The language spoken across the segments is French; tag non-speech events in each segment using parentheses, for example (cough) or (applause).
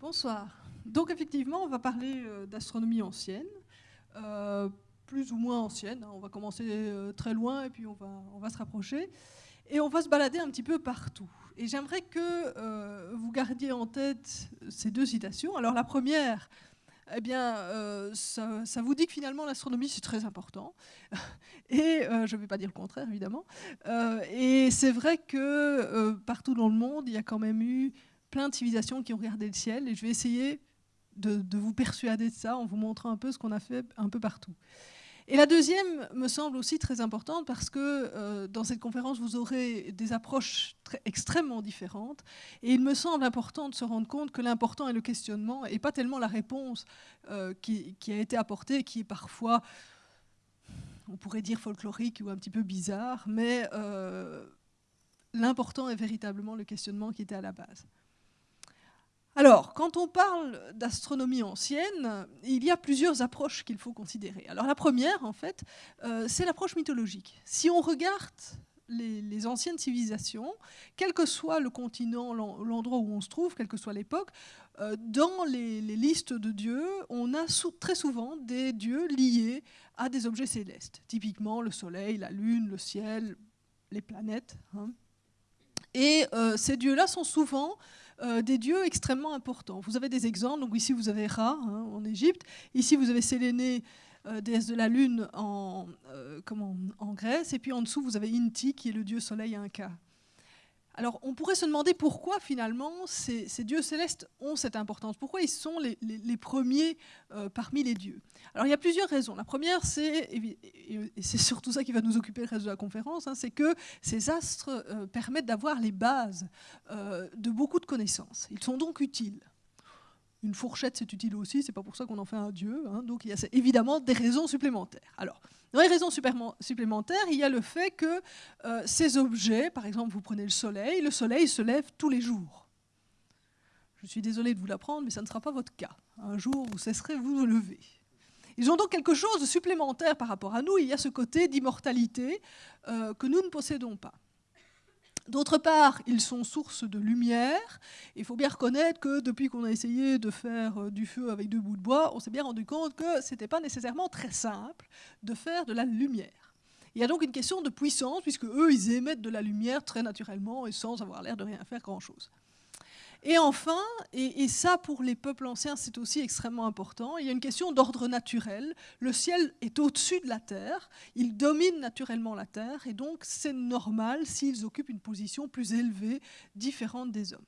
Bonsoir. Donc effectivement, on va parler euh, d'astronomie ancienne, euh, plus ou moins ancienne. hein. On va commencer euh, très loin et puis on va, on va se rapprocher. Et on va se balader un petit peu partout. Et j'aimerais que euh, vous gardiez en tête ces deux citations. Alors la première, eh bien, euh, ça, vous dit que finalement l'astronomie c'est très important. (laughs) Et euh, je ne vais pas dire le contraire évidemment. Et c'est vrai que partout dans le monde, il y a quand même eu plein de civilisations qui ont regardé le ciel. Et je vais essayer de vous persuader de ça en vous montrant un peu ce qu'on a fait un peu partout. Et la deuxième me semble aussi très importante parce que euh, dans cette conférence, vous aurez des approches extrêmement différentes. Et il me semble important de se rendre compte que l'important est le questionnement et pas tellement la réponse euh, qui, qui a été apportée, qui est parfois, on pourrait dire folklorique ou un petit peu bizarre, mais euh, l'important est véritablement le questionnement qui était à la base. Alors, quand on parle d'astronomie ancienne, il y a plusieurs approches qu'il faut considérer. Alors la première, en fait, euh, c'est l'approche mythologique. Si on regarde les, anciennes civilisations, quel que soit le continent, l'en- l'endroit où on se trouve, quelle que soit l'époque, euh, dans les, listes de dieux, on a très souvent des dieux liés à des objets célestes. Typiquement le Soleil, la Lune, le ciel, les planètes. hein. Et euh, ces dieux-là sont souvent euh, des dieux extrêmement importants. Vous avez des exemples. Donc ici vous avez Ra hein, en Égypte. Ici vous avez Séléné, euh, déesse de la lune en, euh, comment, en Grèce. Et puis en dessous vous avez Inti qui est le dieu soleil inca. Alors on pourrait se demander pourquoi finalement ces, dieux célestes ont cette importance. Pourquoi ils sont les, premiers euh, parmi les dieux? Alors il y a plusieurs raisons. La première c'est, et c'est surtout ça qui va nous occuper le reste de la conférence, hein, c'est que ces astres euh, permettent d'avoir les bases euh, de beaucoup de connaissances. Ils sont donc utiles. Une fourchette, c'est utile aussi, c'est pas pour ça qu'on en fait un dieu. hein, donc il y a évidemment des raisons supplémentaires. Alors, dans les raisons supplément- supplémentaires, il y a le fait que euh, ces objets, par exemple, vous prenez le soleil, le soleil se lève tous les jours. Je suis désolée de vous l'apprendre, mais ça ne sera pas votre cas. Un jour, vous cesserez vous de lever. Ils ont donc quelque chose de supplémentaire par rapport à nous. Il y a ce côté d'immortalité euh, que nous ne possédons pas. D'autre part, ils sont source de lumière. Il faut bien reconnaître que depuis qu'on a essayé de faire euh, du feu avec deux bouts de bois, on s'est bien rendu compte que ce n'était pas nécessairement très simple de faire de la lumière. Il y a donc une question de puissance, puisque eux, ils émettent de la lumière très naturellement et sans avoir l'air de rien faire grand-chose. Et enfin, et, ça pour les peuples anciens, c'est aussi extrêmement important, il y a une question d'ordre naturel. Le ciel est au-dessus de la terre, il domine naturellement la terre, et donc c'est normal s'ils occupent une position plus élevée, différente des hommes.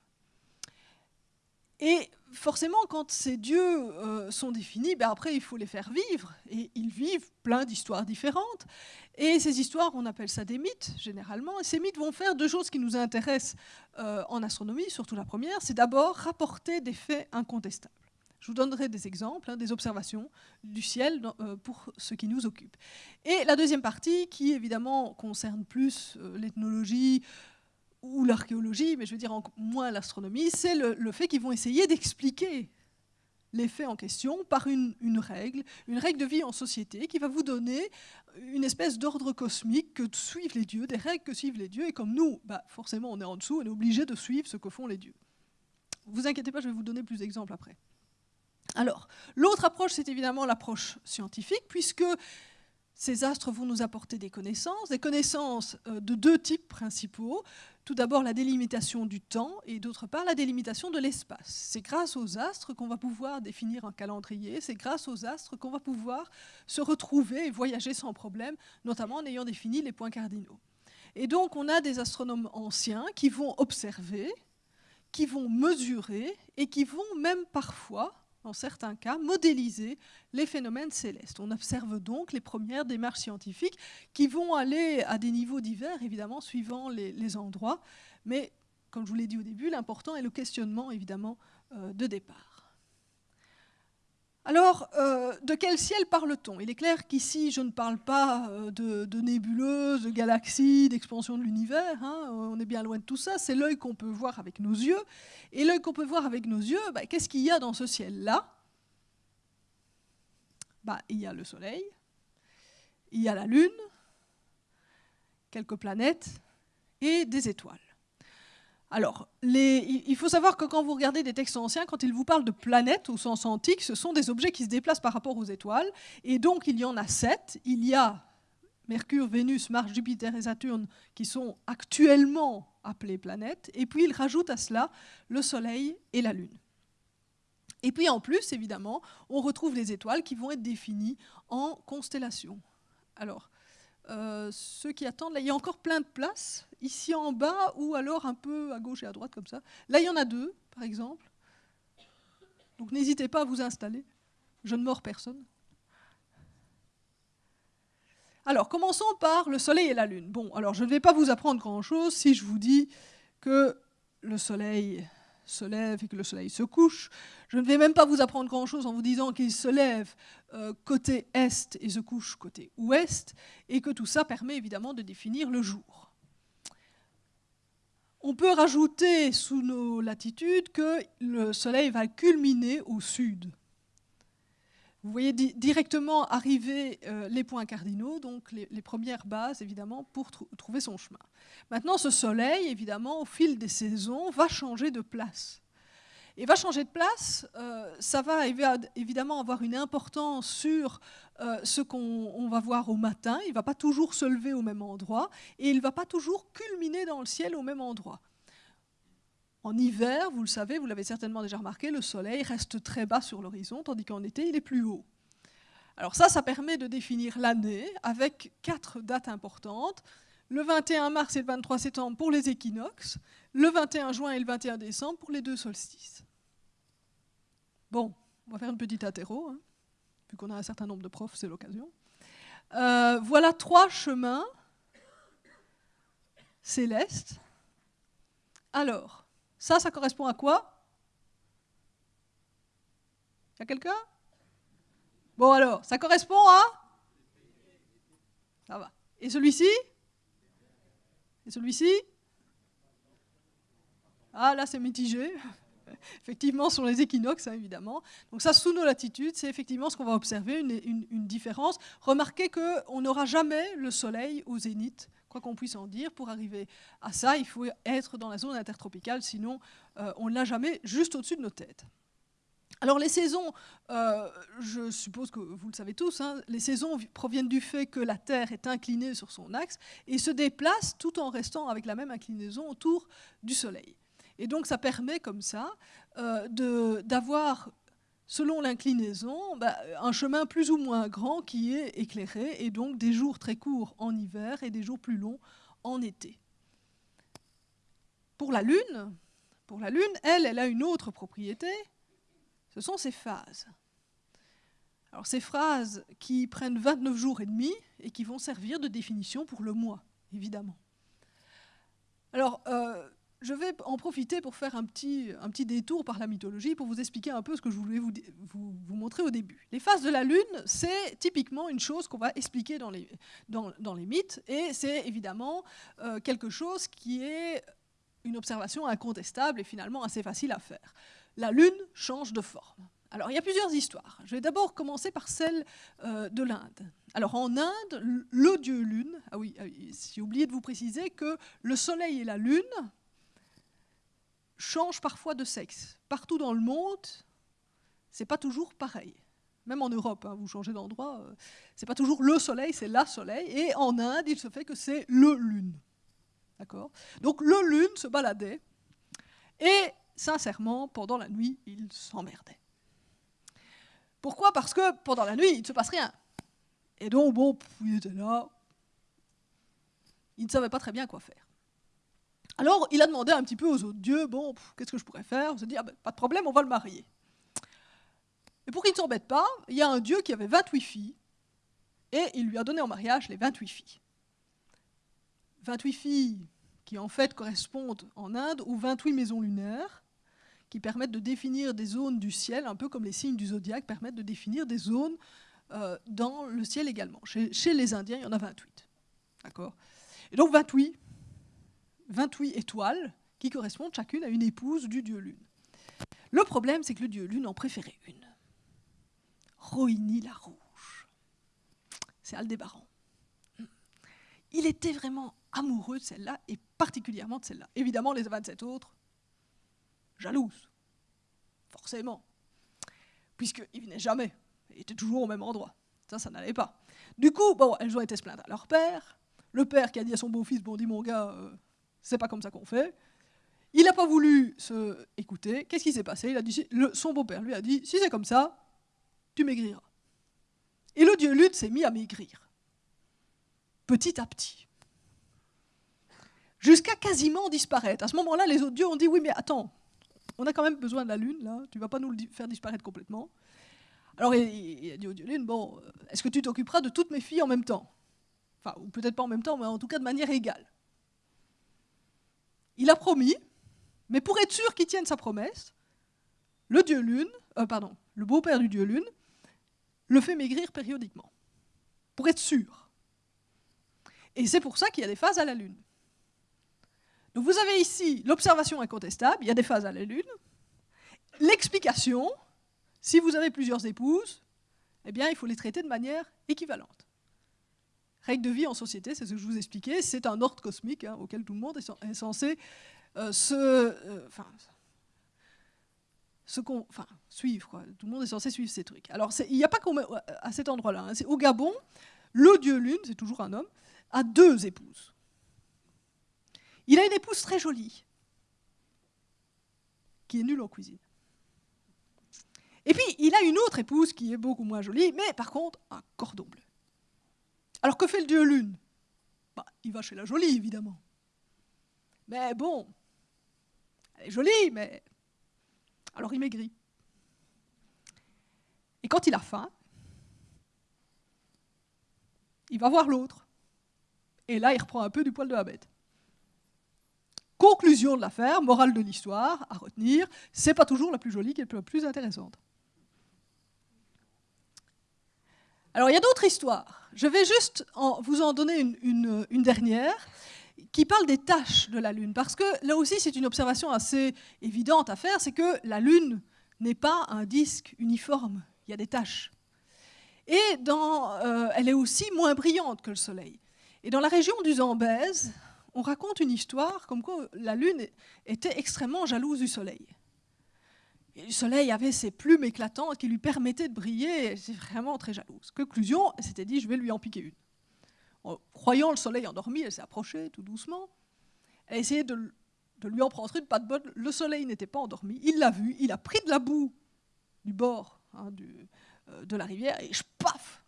Et forcément, quand ces dieux euh, sont définis, ben après, il faut les faire vivre. Et ils vivent plein d'histoires différentes. Et ces histoires, on appelle ça des mythes, généralement. Et ces mythes vont faire deux choses qui nous intéressent euh, en astronomie, surtout la première. C'est d'abord rapporter des faits incontestables. Je vous donnerai des exemples, hein, des observations du ciel euh, pour ce qui nous occupe. Et la deuxième partie, qui évidemment concerne plus l'ethnologie, ou l'archéologie, mais je veux dire moins l'astronomie, c'est le, le fait qu'ils vont essayer d'expliquer les faits en question par une, une règle, une règle de vie en société qui va vous donner une espèce d'ordre cosmique que suivent les dieux, des règles que suivent les dieux, et comme nous, bah, forcément on est en dessous, on est obligé de suivre ce que font les dieux. Vous inquiétez pas, je vais vous donner plus d'exemples après. Alors, l'autre approche, c'est évidemment l'approche scientifique, puisque ces astres vont nous apporter des connaissances, des connaissances euh, de deux types principaux. Tout d'abord la délimitation du temps et d'autre part la délimitation de l'espace. C'est grâce aux astres qu'on va pouvoir définir un calendrier, c'est grâce aux astres qu'on va pouvoir se retrouver et voyager sans problème, notamment en ayant défini les points cardinaux. Et donc on a des astronomes anciens qui vont observer, qui vont mesurer et qui vont même parfois dans certains cas, modéliser les phénomènes célestes. On observe donc les premières démarches scientifiques qui vont aller à des niveaux divers, évidemment, suivant les, endroits. Mais, comme je vous l'ai dit au début, l'important est le questionnement, évidemment, euh, de départ. Alors, euh, de quel ciel parle-t-on? Il est clair qu'ici, je ne parle pas euh, de, nébuleuses, de galaxies, d'expansion de l'univers. Hein. on est bien loin de tout ça. C'est l'œil qu'on peut voir avec nos yeux. Et l'œil qu'on peut voir avec nos yeux, bah, qu'est-ce qu'il y a dans ce ciel-là? Bah, Il y a le Soleil, il y a la Lune, quelques planètes et des étoiles. Alors, il faut savoir que quand vous regardez des textes anciens, quand ils vous parlent de planètes au sens antique, ce sont des objets qui se déplacent par rapport aux étoiles. Et donc, il y en a sept. Il y a Mercure, Vénus, Mars, Jupiter et Saturne qui sont actuellement appelés planètes. Et puis, il rajoute à cela le Soleil et la Lune. Et puis, en plus, évidemment, on retrouve les étoiles qui vont être définies en constellations. Alors, euh, ceux qui attendent, là, il y a encore plein de places, ici en bas ou alors un peu à gauche et à droite comme ça. Là, il y en a deux, par exemple. Donc n'hésitez pas à vous installer. Je ne mords personne. Alors, commençons par le Soleil et la Lune. Bon, alors je ne vais pas vous apprendre grand-chose si je vous dis que le Soleil se lève et que le soleil se couche. Je ne vais même pas vous apprendre grand-chose en vous disant qu'il se lève euh, côté est et se couche côté ouest, et que tout ça permet évidemment de définir le jour. On peut rajouter sous nos latitudes que le soleil va culminer au sud. Vous voyez directement arriver euh, les points cardinaux, donc les, premières bases, évidemment, pour trouver son chemin. Maintenant, ce soleil, évidemment, au fil des saisons, va changer de place. Et va changer de place, euh, ça va évidemment avoir une importance sur euh, ce qu'on va voir au matin. Il ne va pas toujours se lever au même endroit et il ne va pas toujours culminer dans le ciel au même endroit. En hiver, vous le savez, vous l'avez certainement déjà remarqué, le soleil reste très bas sur l'horizon, tandis qu'en été, il est plus haut. Alors ça, ça permet de définir l'année avec quatre dates importantes. Le 21 mars et le 23 septembre pour les équinoxes, le 21 juin et le 21 décembre pour les deux solstices. Bon, on va faire une petite athéro, hein. vu qu'on a un certain nombre de profs, c'est l'occasion. Euh, voilà trois chemins célestes. Alors, ça, ça correspond à quoi? Il y a quelqu'un? Bon alors, ça correspond à? Ça va. Et celui-ci? Et celui-ci? Ah là, c'est mitigé. (laughs) effectivement, sur les équinoxes, hein, évidemment. Donc ça, sous nos latitudes, c'est effectivement ce qu'on va observer, une, une différence. Remarquez qu'on n'aura jamais le soleil au zénith quoi qu'on puisse en dire, pour arriver à ça, il faut être dans la zone intertropicale, sinon euh, on ne l'a jamais juste au-dessus de nos têtes. Alors les saisons, euh, je suppose que vous le savez tous, hein, les saisons proviennent du fait que la Terre est inclinée sur son axe et se déplace tout en restant avec la même inclinaison autour du Soleil. Et donc ça permet comme ça euh, d'avoir selon l'inclinaison, bah, un chemin plus ou moins grand qui est éclairé, et donc des jours très courts en hiver et des jours plus longs en été. Pour la Lune, pour la Lune, elle, elle a une autre propriété, ce sont ses phases. Alors ces phrases qui prennent 29 jours et demi et qui vont servir de définition pour le mois, évidemment. Alors, euh, je vais en profiter pour faire un petit, un petit détour par la mythologie pour vous expliquer un peu ce que je voulais vous, vous, montrer au début. Les phases de la Lune, c'est typiquement une chose qu'on va expliquer dans les, dans, dans les mythes, et c'est évidemment euh, quelque chose qui est une observation incontestable et finalement assez facile à faire. La Lune change de forme. Alors, il y a plusieurs histoires. Je vais d'abord commencer par celle euh, de l'Inde. Alors, en Inde, le dieu Lune, ah oui, ah j'ai oublié de vous préciser que le Soleil et la Lune, change parfois de sexe. Partout dans le monde, c'est pas toujours pareil. Même en Europe, hein, vous changez d'endroit, euh, c'est pas toujours le soleil, c'est la soleil. Et en Inde, il se fait que c'est le lune. D'accord? Donc le lune se baladait. Et sincèrement, pendant la nuit, il s'emmerdait. Pourquoi? Parce que pendant la nuit, il ne se passe rien. Et donc, bon, il était là. Il ne savait pas très bien quoi faire. Alors, il a demandé un petit peu aux autres dieux, bon, qu'est-ce que je pourrais faire? On se dit, ah ben, pas de problème, on va le marier. Et pour qu'il ne s'embête pas, il y a un dieu qui avait 28 filles, et il lui a donné en mariage les 28 filles. 28 filles qui en fait correspondent en Inde aux 28 maisons lunaires, qui permettent de définir des zones du ciel, un peu comme les signes du zodiaque permettent de définir des zones euh, dans le ciel également. Chez, chez, les Indiens, il y en a 28. D'accord? Et donc 28, 28 étoiles qui correspondent chacune à une épouse du dieu Lune. Le problème, c'est que le dieu Lune en préférait une. Rohini la rouge. C'est Aldébaran. Il était vraiment amoureux de celle-là, et particulièrement de celle-là. Évidemment, les 27 autres, jalouses. Forcément. Puisqu'ils venaient jamais. Ils étaient toujours au même endroit. Ça, ça n'allait pas. Du coup, bon, elles ont été se plaindre à leur père. Le père qui a dit à son beau-fils, bon, dis mon gars, euh, c'est pas comme ça qu'on fait. Il n'a pas voulu se écouter. Qu'est-ce qui s'est passé? Il a dit, Son beau-père lui a dit, si c'est comme ça, tu maigriras. Et le dieu Lutte s'est mis à maigrir. Petit à petit jusqu'à quasiment disparaître. À ce moment-là, les autres dieux ont dit, oui, mais attends, on a quand même besoin de la Lune, là, tu vas pas nous le faire disparaître complètement. Alors il, a dit au dieu Lune, bon, euh, est-ce que tu t'occuperas de toutes mes filles en même temps? Enfin, ou peut-être pas en même temps, mais en tout cas de manière égale. Il a promis, mais pour être sûr qu'il tienne sa promesse, le dieu Lune, euh, pardon, le beau-père du dieu Lune, le fait maigrir périodiquement, pour être sûr. Et c'est pour ça qu'il y a des phases à la Lune. Donc vous avez ici l'observation incontestable, il y a des phases à la Lune. L'explication, si vous avez plusieurs épouses, eh bien, il faut les traiter de manière équivalente. Règle de vie en société, c'est ce que je vous expliquais, c'est un ordre cosmique hein, auquel tout le monde est, censé euh, se, euh, suivre. Tout le monde est censé suivre ces trucs. Alors, il n'y a pas à cet endroit-là. Hein. au Gabon, le dieu Lune, c'est toujours un homme, a deux épouses. Il a une épouse très jolie, qui est nulle en cuisine. Et puis, il a une autre épouse qui est beaucoup moins jolie, mais par contre, un cordon bleu. Alors, que fait le dieu Lune? Bah, Il va chez la jolie, évidemment. Mais bon, elle est jolie, mais... Alors il maigrit. Et quand il a faim, il va voir l'autre. Et là, il reprend un peu du poil de la bête. Conclusion de l'affaire, morale de l'histoire, à retenir, c'est pas toujours la plus jolie qui est la plus intéressante. Alors il y a d'autres histoires. Je vais juste vous en donner une, dernière qui parle des tâches de la Lune. Parce que là aussi, c'est une observation assez évidente à faire, c'est que la Lune n'est pas un disque uniforme, il y a des tâches. Et euh, elle est aussi moins brillante que le Soleil. Et dans la région du Zambèze, on raconte une histoire comme quoi la Lune était extrêmement jalouse du Soleil. Le Soleil avait ses plumes éclatantes qui lui permettaient de briller, c'est vraiment très jalouse. Conclusion, elle s'était dit, je vais lui en piquer une. En croyant le Soleil endormi, elle s'est approchée tout doucement. Elle a essayé de, lui en prendre une, pas de bonne. Le Soleil n'était pas endormi, il l'a vu, il a pris de la boue du bord hein, euh, de la rivière et je paf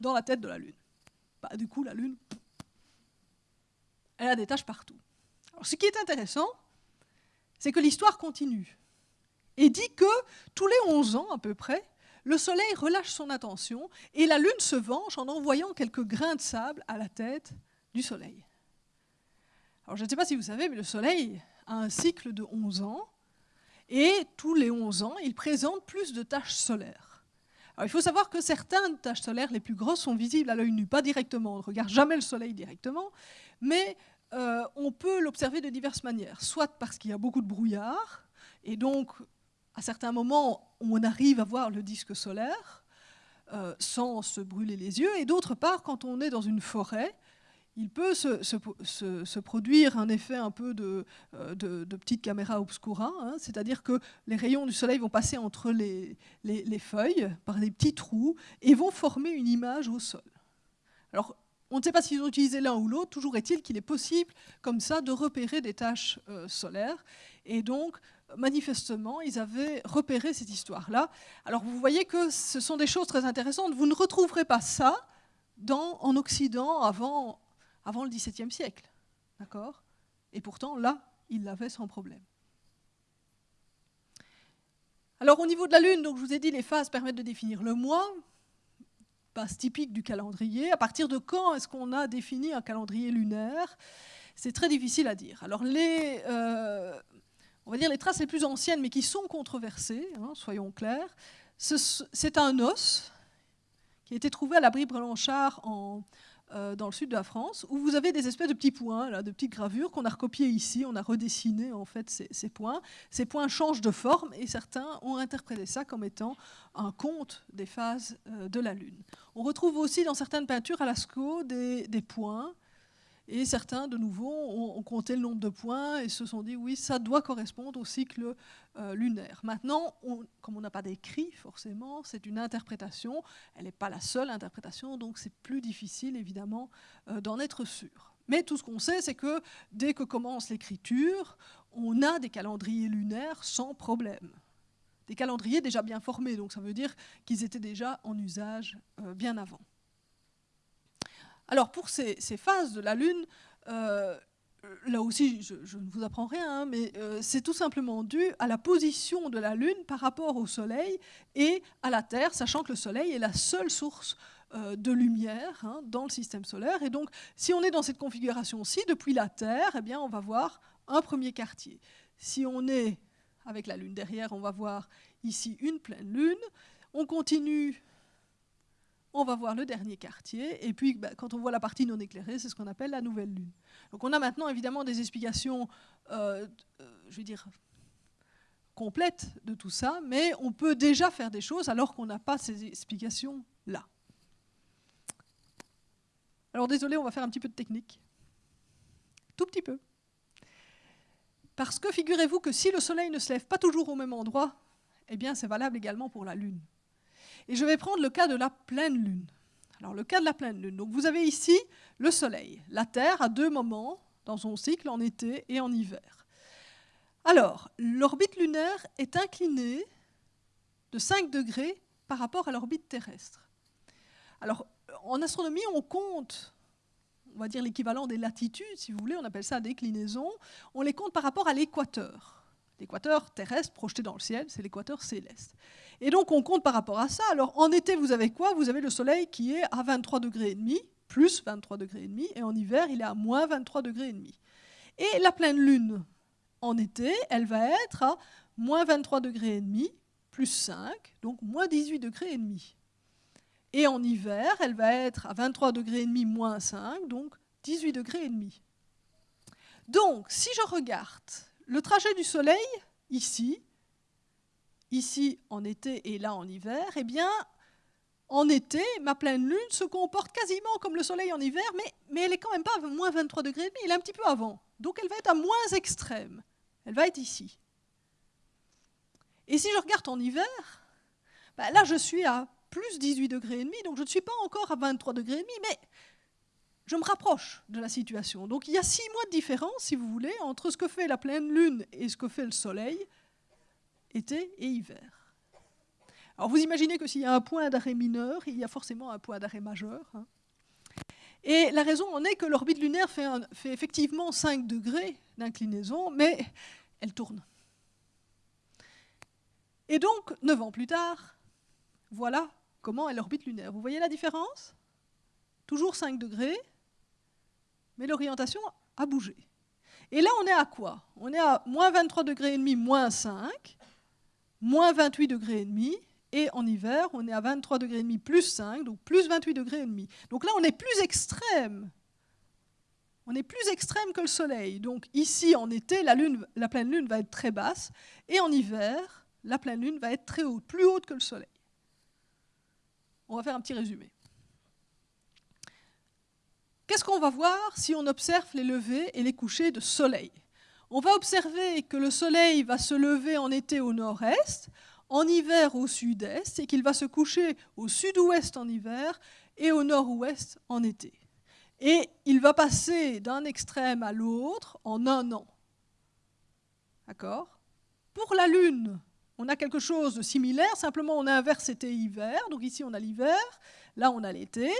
dans la tête de la Lune. Bah, du coup, la Lune, elle a des tâches partout. Alors, ce qui est intéressant, c'est que l'histoire continue et dit que tous les 11 ans à peu près, le Soleil relâche son attention et la Lune se venge en envoyant quelques grains de sable à la tête du Soleil. Alors je ne sais pas si vous savez, mais le Soleil a un cycle de 11 ans et tous les 11 ans, il présente plus de taches solaires. Alors, il faut savoir que certaines taches solaires les plus grosses sont visibles à l'œil nu, pas directement, on ne regarde jamais le Soleil directement, mais euh, on peut l'observer de diverses manières, soit parce qu'il y a beaucoup de brouillard, et donc à certains moments on arrive à voir le disque solaire euh, sans se brûler les yeux, et d'autre part quand on est dans une forêt, il peut se, produire un effet un peu de, euh, petite caméra obscura, hein, c'est-à-dire que les rayons du soleil vont passer entre les, les, feuilles par des petits trous et vont former une image au sol. Alors, on ne sait pas s'ils ont utilisé l'un ou l'autre, toujours est-il qu'il est possible, comme ça, de repérer des taches euh, solaires. Et donc, manifestement, ils avaient repéré cette histoire-là. Alors, vous voyez que ce sont des choses très intéressantes. Vous ne retrouverez pas ça en Occident avant, le XVIIe siècle. D'accord? Et pourtant, là, ils l'avaient sans problème. Alors, au niveau de la Lune, donc, je vous ai dit, les phases permettent de définir le mois typique du calendrier. À partir de quand est-ce qu'on a défini un calendrier lunaire? C'est très difficile à dire. Alors les, euh, on va dire les traces les plus anciennes, mais qui sont controversées, hein, soyons clairs. C'est un os qui a été trouvé à l'abri Blanchard en, euh, dans le sud de la France, où vous avez des espèces de petits points, de petites gravures qu'on a recopiées ici, on a redessiné en fait ces, points. Ces points changent de forme et certains ont interprété ça comme étant un compte des phases euh, de la Lune. On retrouve aussi dans certaines peintures à Lascaux des points et certains, de nouveau, ont, compté le nombre de points et se sont dit, oui, ça doit correspondre au cycle euh, lunaire. Maintenant, comme on n'a pas d'écrit, forcément, c'est une interprétation. Elle n'est pas la seule interprétation, donc c'est plus difficile, évidemment, euh, d'en être sûr. Mais tout ce qu'on sait, c'est que dès que commence l'écriture, on a des calendriers lunaires sans problème. Des calendriers déjà bien formés, donc ça veut dire qu'ils étaient déjà en usage euh, bien avant. Alors pour ces, phases de la Lune, euh, là aussi je, ne vous apprends rien, hein, mais euh, c'est tout simplement dû à la position de la Lune par rapport au Soleil et à la Terre, sachant que le Soleil est la seule source euh, de lumière hein, dans le système solaire. Et donc si on est dans cette configuration-ci, depuis la Terre, eh bien, on va voir un premier quartier. Si on est avec la Lune derrière, on va voir ici une pleine Lune. On continue on va voir le dernier quartier, et puis bah, quand on voit la partie non éclairée, c'est ce qu'on appelle la nouvelle lune. Donc on a maintenant évidemment des explications, euh, euh, je vais dire, complètes de tout ça, mais on peut déjà faire des choses alors qu'on n'a pas ces explications-là. Alors désolé, on va faire un petit peu de technique. Tout petit peu. Parce que figurez-vous que si le soleil ne se lève pas toujours au même endroit, eh bien c'est valable également pour la lune. Et je vais prendre le cas de la pleine lune. Alors le cas de la pleine lune. Donc vous avez ici le Soleil, la Terre à deux moments dans son cycle, en été et en hiver. Alors, l'orbite lunaire est inclinée de 5 degrés par rapport à l'orbite terrestre. Alors, en astronomie, on compte, on va dire l'équivalent des latitudes, si vous voulez, on appelle ça déclinaison, on les compte par rapport à l'équateur. L'équateur terrestre projeté dans le ciel, c'est l'équateur céleste. Et donc on compte par rapport à ça. Alors en été, vous avez quoi? Vous avez le soleil qui est à 23 degrés et demi, plus 23 degrés et demi, et en hiver, il est à moins 23 degrés et demi. Et la pleine lune, en été, elle va être à moins 23 degrés et demi, plus 5, donc moins 18 degrés et demi. Et en hiver, elle va être à 23 degrés et demi, moins 5, donc 18 degrés et demi. Donc, si je regarde le trajet du Soleil, ici, ici en été et là en hiver, eh bien, en été, ma pleine lune se comporte quasiment comme le Soleil en hiver, mais, elle est quand même pas à moins 23 degrés et demi, elle est un petit peu avant. Donc elle va être à moins extrême. Elle va être ici. Et si je regarde en hiver, bah là je suis à plus 18 degrés et demi, donc je ne suis pas encore à 23 degrés et demi, mais je me rapproche de la situation. Donc il y a six mois de différence, si vous voulez, entre ce que fait la pleine lune et ce que fait le soleil, été et hiver. Alors vous imaginez que s'il y a un point d'arrêt mineur, il y a forcément un point d'arrêt majeur. Hein. Et la raison en est que l'orbite lunaire fait, fait effectivement 5 degrés d'inclinaison, mais elle tourne. Et donc, neuf ans plus tard, voilà comment est l'orbite lunaire. Vous voyez la différence? Toujours 5 degrés, mais l'orientation a bougé. Et là, on est à quoi? On est à moins 23 degrés et demi, moins 5, moins 28 degrés et demi, et en hiver, on est à 23 degrés et demi, plus 5, donc plus 28 degrés et demi. Donc là, on est plus extrême. On est plus extrême que le Soleil. Donc ici, en été, la, pleine lune va être très basse, et en hiver, la pleine lune va être très haute, plus haute que le Soleil. On va faire un petit résumé. Qu'est-ce qu'on va voir si on observe les levées et les couchers de soleil? On va observer que le soleil va se lever en été au nord-est, en hiver au sud-est, et qu'il va se coucher au sud-ouest en hiver et au nord-ouest en été. Et il va passer d'un extrême à l'autre en un an. D'accord? Pour la Lune, on a quelque chose de similaire, simplement on inverse été-hiver, donc ici on a l'hiver, là on a l'été,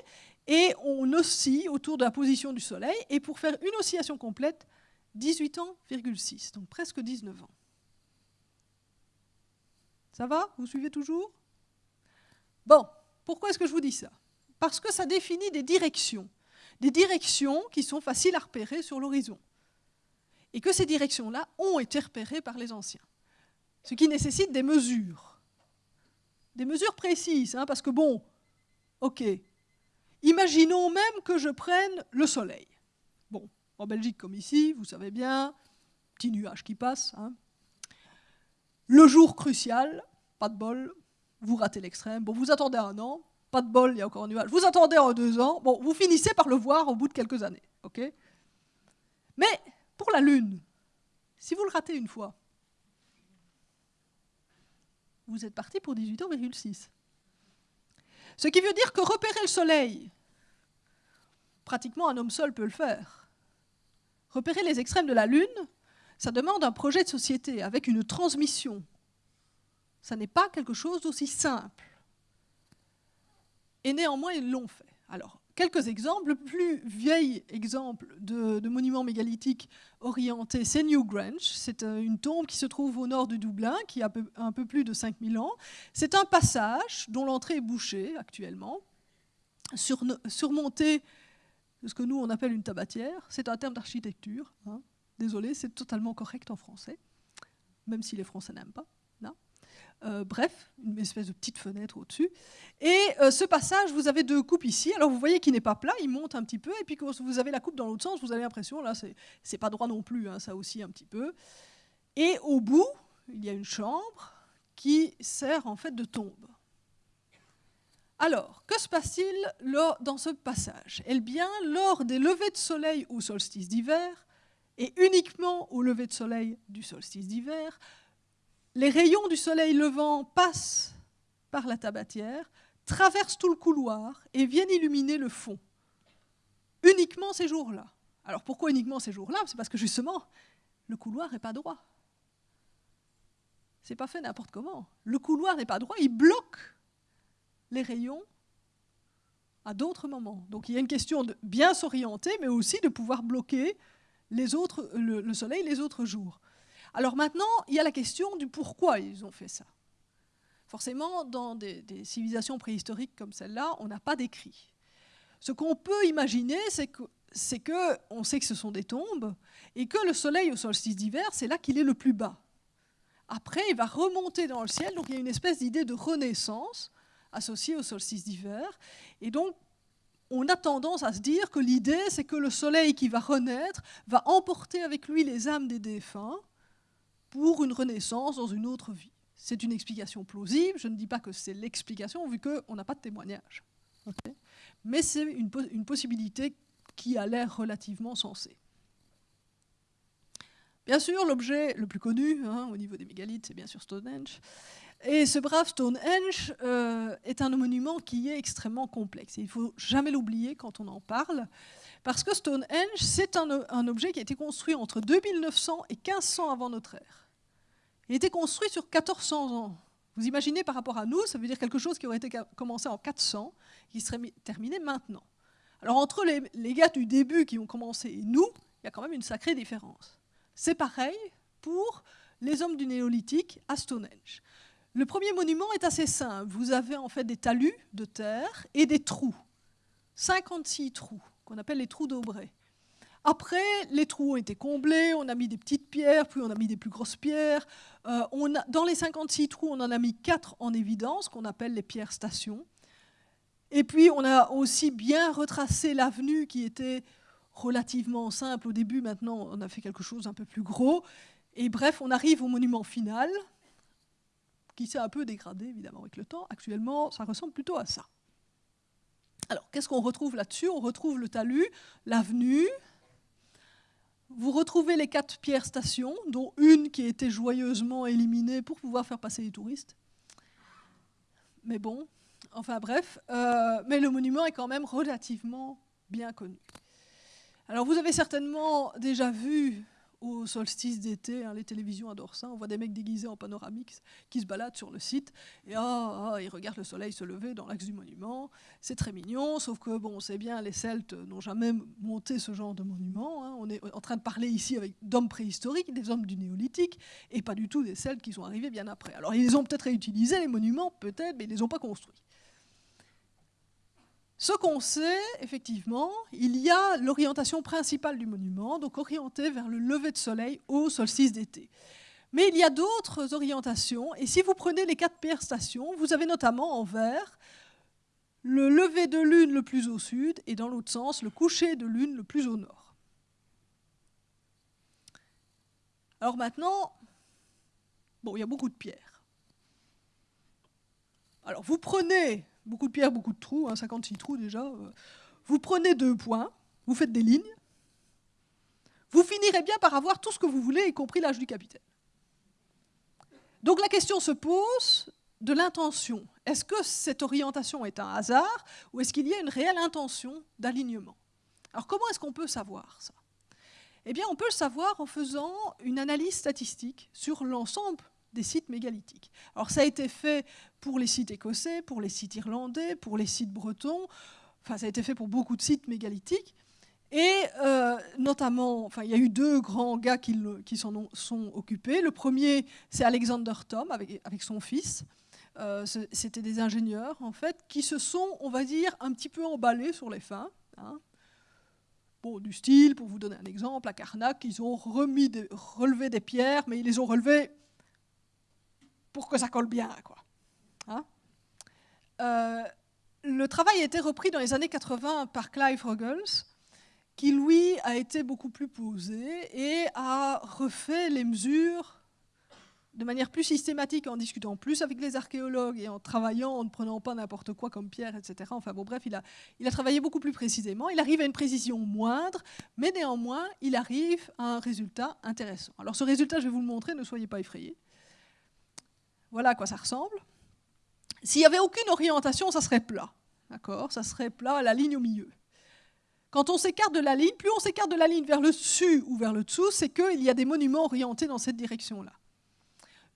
et on oscille autour de la position du Soleil, et pour faire une oscillation complète, 18 ans, 6, donc presque 19 ans. Ça va? Vous suivez toujours? Bon, pourquoi est-ce que je vous dis ça? Parce que ça définit des directions, des directions qui sont faciles à repérer sur l'horizon. et que ces directions-là ont été repérées par les anciens. Ce qui nécessite des mesures. Des mesures précises, hein, parce que bon, ok, imaginons même que je prenne le soleil. Bon, en Belgique comme ici, vous savez bien, petit nuage qui passe. Hein. Le jour crucial, pas de bol, vous ratez l'extrême. Bon, vous attendez un an, pas de bol, il y a encore un nuage. Vous attendez en deux ans, bon, vous finissez par le voir au bout de quelques années. ok? Mais pour la Lune, si vous le ratez une fois, vous êtes parti pour 18 ans, 6. Ce qui veut dire que repérer le Soleil, pratiquement un homme seul peut le faire. Repérer les extrêmes de la Lune, ça demande un projet de société avec une transmission. Ça n'est pas quelque chose d'aussi simple. Et néanmoins, ils l'ont fait. Alors, quelques exemples. Le plus vieil exemple de, monument mégalithique orienté, c'est New Grange. C'est euh, une tombe qui se trouve au nord de Dublin, qui a un peu plus de 5000 ans. C'est un passage dont l'entrée est bouchée actuellement, surmonté de ce que nous on appelle une tabatière. C'est un terme d'architecture. Hein. Désolé, c'est totalement correct en français, même si les Français n'aiment pas. Euh, bref, une espèce de petite fenêtre au-dessus. Et euh, ce passage, vous avez deux coupes ici. Alors vous voyez qu'il n'est pas plat, il monte un petit peu. Et puis quand vous avez la coupe dans l'autre sens, vous avez l'impression, là, c'est pas droit non plus, hein, ça aussi un petit peu. Et au bout, il y a une chambre qui sert en fait de tombe. Alors, que se passe-t-il dans ce passage? Eh bien, lors des levées de soleil au solstice d'hiver, et uniquement au lever de soleil du solstice d'hiver, les rayons du soleil levant passent par la tabatière, traversent tout le couloir et viennent illuminer le fond. Uniquement ces jours-là. Alors pourquoi uniquement ces jours-là? C'est parce que justement, le couloir n'est pas droit. C'est pas fait n'importe comment. Le couloir n'est pas droit, il bloque les rayons à d'autres moments. Donc il y a une question de bien s'orienter, mais aussi de pouvoir bloquer le soleil les autres jours. Alors maintenant, il y a la question du pourquoi ils ont fait ça. Forcément, dans des, civilisations préhistoriques comme celle-là, on n'a pas d'écrit. Ce qu'on peut imaginer, c'est que, c'est que on sait que ce sont des tombes et que le soleil au solstice d'hiver, c'est là qu'il est le plus bas. Après, il va remonter dans le ciel, donc il y a une espèce d'idée de renaissance associée au solstice d'hiver. Et donc, on a tendance à se dire que l'idée, c'est que le soleil qui va renaître va emporter avec lui les âmes des défunts pour une renaissance dans une autre vie. C'est une explication plausible, je ne dis pas que c'est l'explication, vu qu'on n'a pas de témoignage. Mais c'est une, possibilité qui a l'air relativement sensée. Bien sûr, l'objet le plus connu hein, au niveau des mégalithes, c'est bien sûr Stonehenge. Et ce brave Stonehenge euh, est un monument qui est extrêmement complexe. Il ne faut jamais l'oublier quand on en parle, parce que Stonehenge, c'est un, objet qui a été construit entre 2900 et 1500 avant notre ère. Il a été construit sur 1400 ans. Vous imaginez par rapport à nous, ça veut dire quelque chose qui aurait été commencé en 400, qui serait terminé maintenant. Alors entre les gars du début qui ont commencé et nous, il y a quand même une sacrée différence. C'est pareil pour les hommes du néolithique à Stonehenge. Le premier monument est assez simple. Vous avez en fait des talus de terre et des trous. 56 trous, qu'on appelle les trous d'Aubray. Après, les trous ont été comblés, on a mis des petites pierres, puis on a mis des plus grosses pierres. Euh, on a, dans les 56 trous, on en a mis 4 en évidence, qu'on appelle les pierres stations. Et puis, on a aussi bien retracé l'avenue qui était relativement simple au début. Maintenant, on a fait quelque chose un peu plus gros. Et bref, on arrive au monument final, qui s'est un peu dégradé, évidemment, avec le temps. Actuellement, ça ressemble plutôt à ça. Alors, qu'est-ce qu'on retrouve là-dessus? On retrouve le talus, l'avenue, vous retrouvez les quatre pierres stations, dont une qui a été joyeusement éliminée pour pouvoir faire passer les touristes. Mais bon, enfin bref, euh, mais le monument est quand même relativement bien connu. Alors vous avez certainement déjà vu au solstice d'été. Hein, les télévisions adorent ça. On voit des mecs déguisés en panoramique qui se baladent sur le site et oh, ils regardent le soleil se lever dans l'axe du monument. C'est très mignon, sauf que bon, c'est bien, les Celtes n'ont jamais monté ce genre de monument. Hein. On est en train de parler ici avec d'hommes préhistoriques, des hommes du néolithique, et pas du tout des Celtes qui sont arrivés bien après. Alors ils ont peut-être réutilisé les monuments, peut-être, mais ils ne les ont pas construits. Ce qu'on sait, effectivement, il y a l'orientation principale du monument, donc orientée vers le lever de soleil au solstice d'été. Mais il y a d'autres orientations, et si vous prenez les quatre pierres stations, vous avez notamment en vert le lever de lune le plus au sud, et dans l'autre sens, le coucher de lune le plus au nord. Alors maintenant, bon, il y a beaucoup de pierres. Alors vous prenez beaucoup de pierres, beaucoup de trous, 56 hein, trous déjà. Euh, vous prenez deux points, vous faites des lignes, vous finirez bien par avoir tout ce que vous voulez, y compris l'âge du capitaine. Donc la question se pose de l'intention. Est-ce que cette orientation est un hasard ou est-ce qu'il y a une réelle intention d'alignement? Alors comment est-ce qu'on peut savoir ça? Eh bien on peut le savoir en faisant une analyse statistique sur l'ensemble des sites mégalithiques. Alors ça a été fait pour les sites écossais, pour les sites irlandais, pour les sites bretons, enfin ça a été fait pour beaucoup de sites mégalithiques. Et euh, notamment, enfin, il y a eu deux grands gars qui, s'en sont occupés. Le premier, c'est Alexander Thom avec, son fils. Euh, c'était des ingénieurs, en fait, qui se sont, on va dire, un petit peu emballés sur les fins. Hein. Bon, du style, pour vous donner un exemple, à Karnak, ils ont remis relevé des pierres, mais ils les ont relevées pour que ça colle bien. Quoi. Hein? Euh, le travail a été repris dans les années 80 par Clive Ruggles, qui lui a été beaucoup plus posé et a refait les mesures de manière plus systématique en discutant plus avec les archéologues et en travaillant, en ne prenant pas n'importe quoi comme pierre, etc. Enfin bon, bref, il a, il a travaillé beaucoup plus précisément. Il arrive à une précision moindre, mais néanmoins, il arrive à un résultat intéressant. Alors ce résultat, je vais vous le montrer, ne soyez pas effrayés. Voilà à quoi ça ressemble. S'il n'y avait aucune orientation, ça serait plat. D'accord? Ça serait plat la ligne au milieu. Quand on s'écarte de la ligne, plus on s'écarte de la ligne vers le dessus ou vers le dessous, c'est qu'il y a des monuments orientés dans cette direction-là.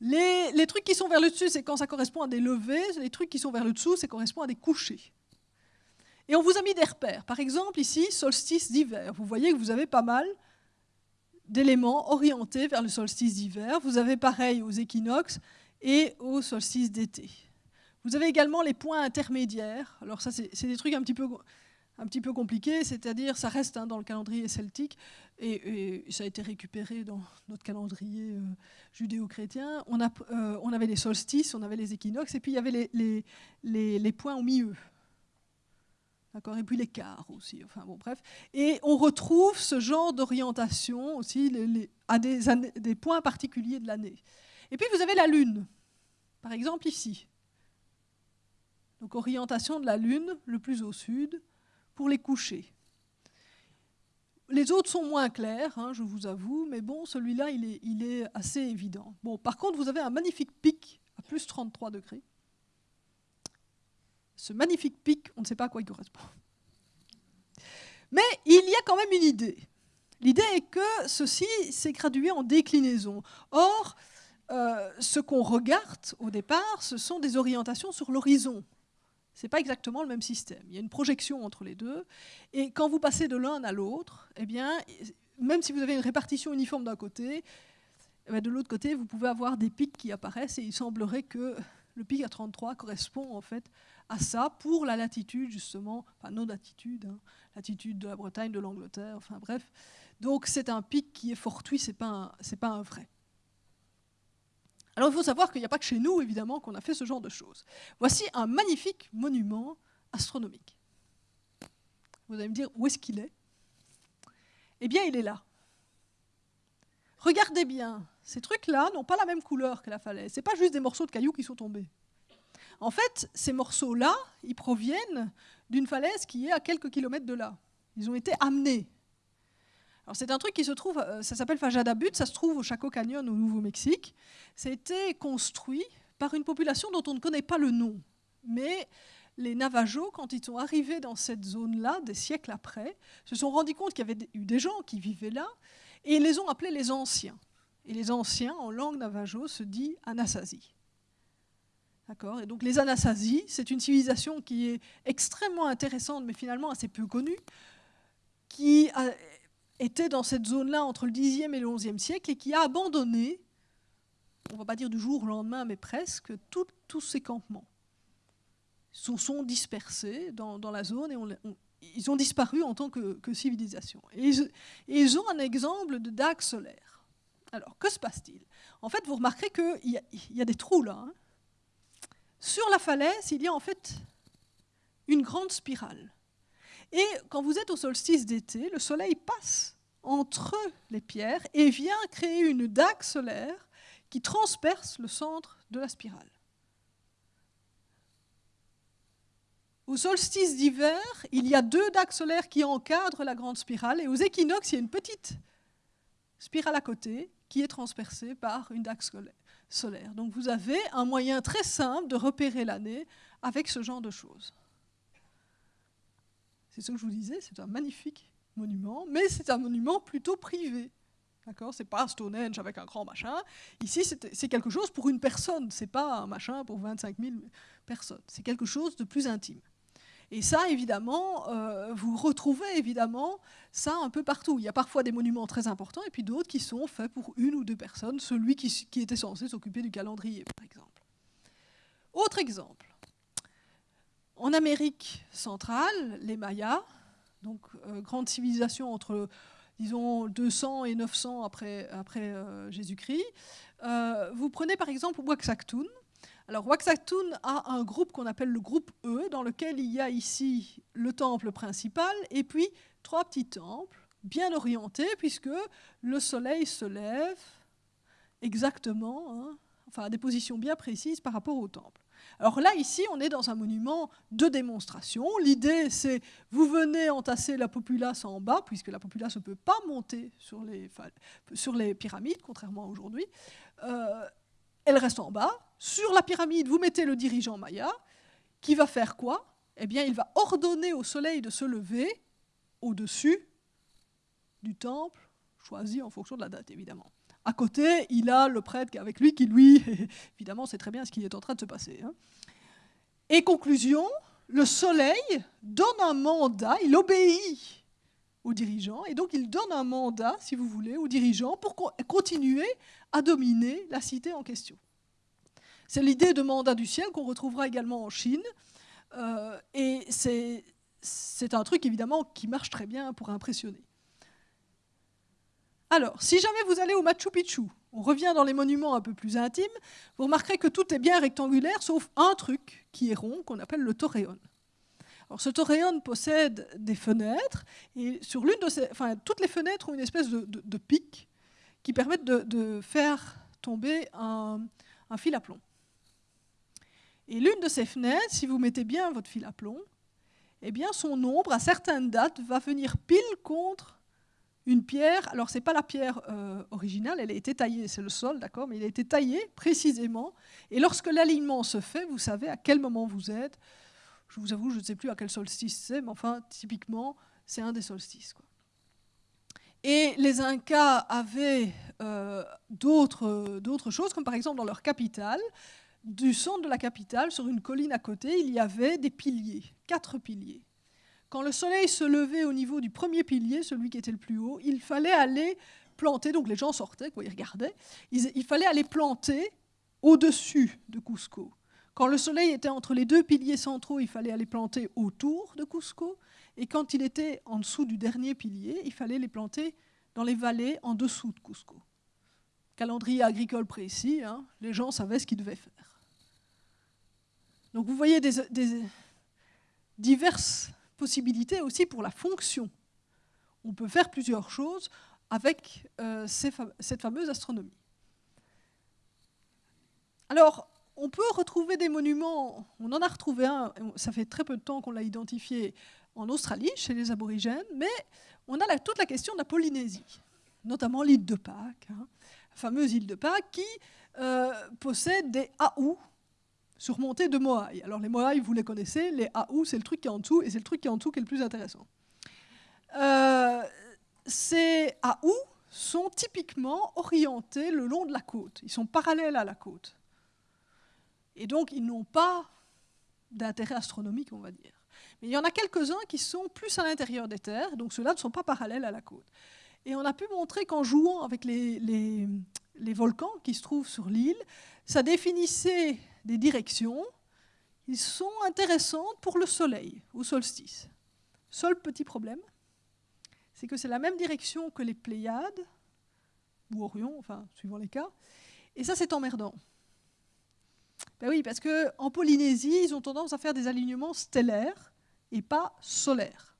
Les, trucs qui sont vers le dessus, c'est quand ça correspond à des levées. Les trucs qui sont vers le dessous, c'est correspond à des couchers. Et on vous a mis des repères. Par exemple, ici, solstice d'hiver. Vous voyez que vous avez pas mal d'éléments orientés vers le solstice d'hiver. Vous avez pareil aux équinoxes et au solstice d'été. Vous avez également les points intermédiaires. Alors ça, c'est des trucs un petit peu, un petit peu compliqués, c'est-à-dire ça reste hein, dans le calendrier celtique et, ça a été récupéré dans notre calendrier euh, judéo-chrétien. On, euh, on, avait les solstices, on avait les équinoxes et puis il y avait les, les, les, points au milieu. Et puis quarts aussi. Enfin bon, bref. Et on retrouve ce genre d'orientation aussi à des, des points particuliers de l'année. Et puis vous avez la Lune, par exemple ici. Donc orientation de la Lune, le plus au sud, pour les couchers. Les autres sont moins clairs, hein, je vous avoue, mais bon, celui-là, il est, il est, assez évident. Bon, par contre, vous avez un magnifique pic à plus 33 degrés. Ce magnifique pic, on ne sait pas à quoi il correspond. Mais il y a quand même une idée. L'idée est que ceci s'est gradué en déclinaison. Or, euh, ce qu'on regarde au départ, ce sont des orientations sur l'horizon. Ce n'est pas exactement le même système. Il y a une projection entre les deux. Et quand vous passez de l'un à l'autre, eh bien, même si vous avez une répartition uniforme d'un côté, eh de l'autre côté, vous pouvez avoir des pics qui apparaissent et il semblerait que le pic à 33 correspond en fait à ça pour la latitude justement, enfin non latitude, hein, latitude de la Bretagne, de l'Angleterre, enfin bref. Donc c'est un pic qui est fortuit, c'est pas pas un vrai. Alors il faut savoir qu'il n'y a pas que chez nous, évidemment, qu'on a fait ce genre de choses. Voici un magnifique monument astronomique. Vous allez me dire, où est-ce qu'il est, Eh bien, il est là. Regardez bien, ces trucs-là n'ont pas la même couleur que la falaise. Ce n'est pas juste des morceaux de cailloux qui sont tombés. En fait, ces morceaux-là, ils proviennent d'une falaise qui est à quelques kilomètres de là. Ils ont été amenés c'est un truc qui se trouve, euh, ça s'appelle Fajada Butte, ça se trouve au Chaco Canyon au Nouveau-Mexique. Ça a été construit par une population dont on ne connaît pas le nom. Mais les Navajos, quand ils sont arrivés dans cette zone-là, des siècles après, se sont rendus compte qu'il y avait eu des gens qui vivaient là, et ils les ont appelés les anciens. Et les anciens, en langue navajo, se dit Anasazi. D'accord? Et donc les Anasazi, c'est une civilisation qui est extrêmement intéressante, mais finalement assez peu connue, qui a était dans cette zone-là entre le Xe et le XIe siècle et qui a abandonné, on ne va pas dire du jour au lendemain, mais presque, tous ces campements. sont, sont dispersés dans, la zone et ils ont disparu en tant que, civilisation. Et ils, ont un exemple de dague solaire. Alors, que se passe-t-il? En fait, vous remarquerez qu'il y, a des trous là. Hein. Sur la falaise, il y a en fait une grande spirale. Et quand vous êtes au solstice d'été, le soleil passe entre les pierres et vient créer une dague solaire qui transperce le centre de la spirale. Au solstice d'hiver, il y a deux dagues solaires qui encadrent la grande spirale, et aux équinoxes, il y a une petite spirale à côté qui est transpercée par une dague solaire. Donc vous avez un moyen très simple de repérer l'année avec ce genre de choses. C'est ce que je vous disais, c'est un magnifique monument, mais c'est un monument plutôt privé. D'accord C'est pas Stonehenge avec un grand machin. Ici, c'est quelque chose pour une personne. C'est pas un machin pour 25 000 personnes. C'est quelque chose de plus intime. Et ça, évidemment, euh, vous retrouvez évidemment ça un peu partout. Il y a parfois des monuments très importants et puis d'autres qui sont faits pour une ou deux personnes, celui qui, était censé s'occuper du calendrier, par exemple. Autre exemple. En Amérique centrale, les Mayas, donc euh, grande civilisation entre, disons, 200 et 900 après, euh, Jésus-Christ, vous prenez par exemple Waxactoon, alors Waxatun a un groupe qu'on appelle le groupe E, dans lequel il y a ici le temple principal et puis trois petits temples bien orientés, puisque le soleil se lève exactement, hein, enfin à des positions bien précises par rapport au temple. Alors là, ici, on est dans un monument de démonstration. L'idée, c'est vous venez entasser la populace en bas, puisque la populace ne peut pas monter sur les, pyramides, contrairement à aujourd'hui. Euh, elle reste en bas. Sur la pyramide, vous mettez le dirigeant Maya, qui va faire quoi? Eh bien, il va ordonner au soleil de se lever au-dessus du temple, choisi en fonction de la date, évidemment. À côté, il a le prêtre avec lui qui, lui, (laughs) évidemment, sait très bien ce qui est en train de se passer. Hein. Et conclusion, le soleil donne un mandat, il obéit aux dirigeants, et donc il donne un mandat, si vous voulez, aux dirigeants pour continuer à dominer la cité en question. C'est l'idée de mandat du ciel qu'on retrouvera également en Chine, euh, et c'est un truc évidemment qui marche très bien pour impressionner. Alors, si jamais vous allez au Machu Picchu, on revient dans les monuments un peu plus intimes, vous remarquerez que tout est bien rectangulaire, sauf un truc qui est rond, qu'on appelle le torreon. Alors, ce torreon possède des fenêtres, et sur l'une de ces, enfin, toutes les fenêtres ont une espèce de, pic qui permettent de, faire tomber un, fil à plomb. Et l'une de ces fenêtres, si vous mettez bien votre fil à plomb, eh bien son ombre, à certaines dates, va venir pile contre une pierre. Alors, ce n'est pas la pierre euh, originale, elle a été taillée, c'est le sol, d'accord, mais il a été taillé précisément. Et lorsque l'alignement se fait, vous savez à quel moment vous êtes, je vous avoue, je ne sais plus à quel solstice c'est, mais enfin, typiquement, c'est un des solstices. Et les Incas avaient euh, d'autres choses, comme par exemple dans leur capitale, du centre de la capitale, sur une colline à côté, il y avait des piliers, quatre piliers. Quand le soleil se levait au niveau du premier pilier, celui qui était le plus haut, il fallait aller planter, donc les gens sortaient, ils regardaient, il fallait aller planter au-dessus de Cusco. Quand le soleil était entre les deux piliers centraux, il fallait aller planter autour de Cusco. Et quand il était en dessous du dernier pilier, il fallait les planter dans les vallées en dessous de Cusco. Calendrier agricole précis, hein, les gens savaient ce qu'ils devaient faire. Donc vous voyez des, diverses possibilités aussi pour la fonction. On peut faire plusieurs choses avec euh, cette fameuse astronomie. Alors, on peut retrouver des monuments, on en a retrouvé un, ça fait très peu de temps qu'on l'a identifié en Australie, chez les aborigènes, mais on a toute la question de la Polynésie, notamment l'île de Pâques, hein, la fameuse île de Pâques, qui euh, possède des Aou surmontés de Moai. Alors les Moai, vous les connaissez, les Aou, c'est le truc qui est en dessous, et c'est le truc qui est en dessous qui est le plus intéressant. Euh, ces Aou sont typiquement orientés le long de la côte, ils sont parallèles à la côte. Et donc, ils n'ont pas d'intérêt astronomique, on va dire. Mais il y en a quelques-uns qui sont plus à l'intérieur des terres, donc ceux-là ne sont pas parallèles à la côte. Et on a pu montrer qu'en jouant avec les, volcans qui se trouvent sur l'île, ça définissait des directions ils sont intéressantes pour le Soleil, au solstice. Seul petit problème, c'est que c'est la même direction que les Pléiades, ou Orion, enfin, suivant les cas, et ça, c'est emmerdant. Ben oui, parce qu'en Polynésie, ils ont tendance à faire des alignements stellaires et pas solaires.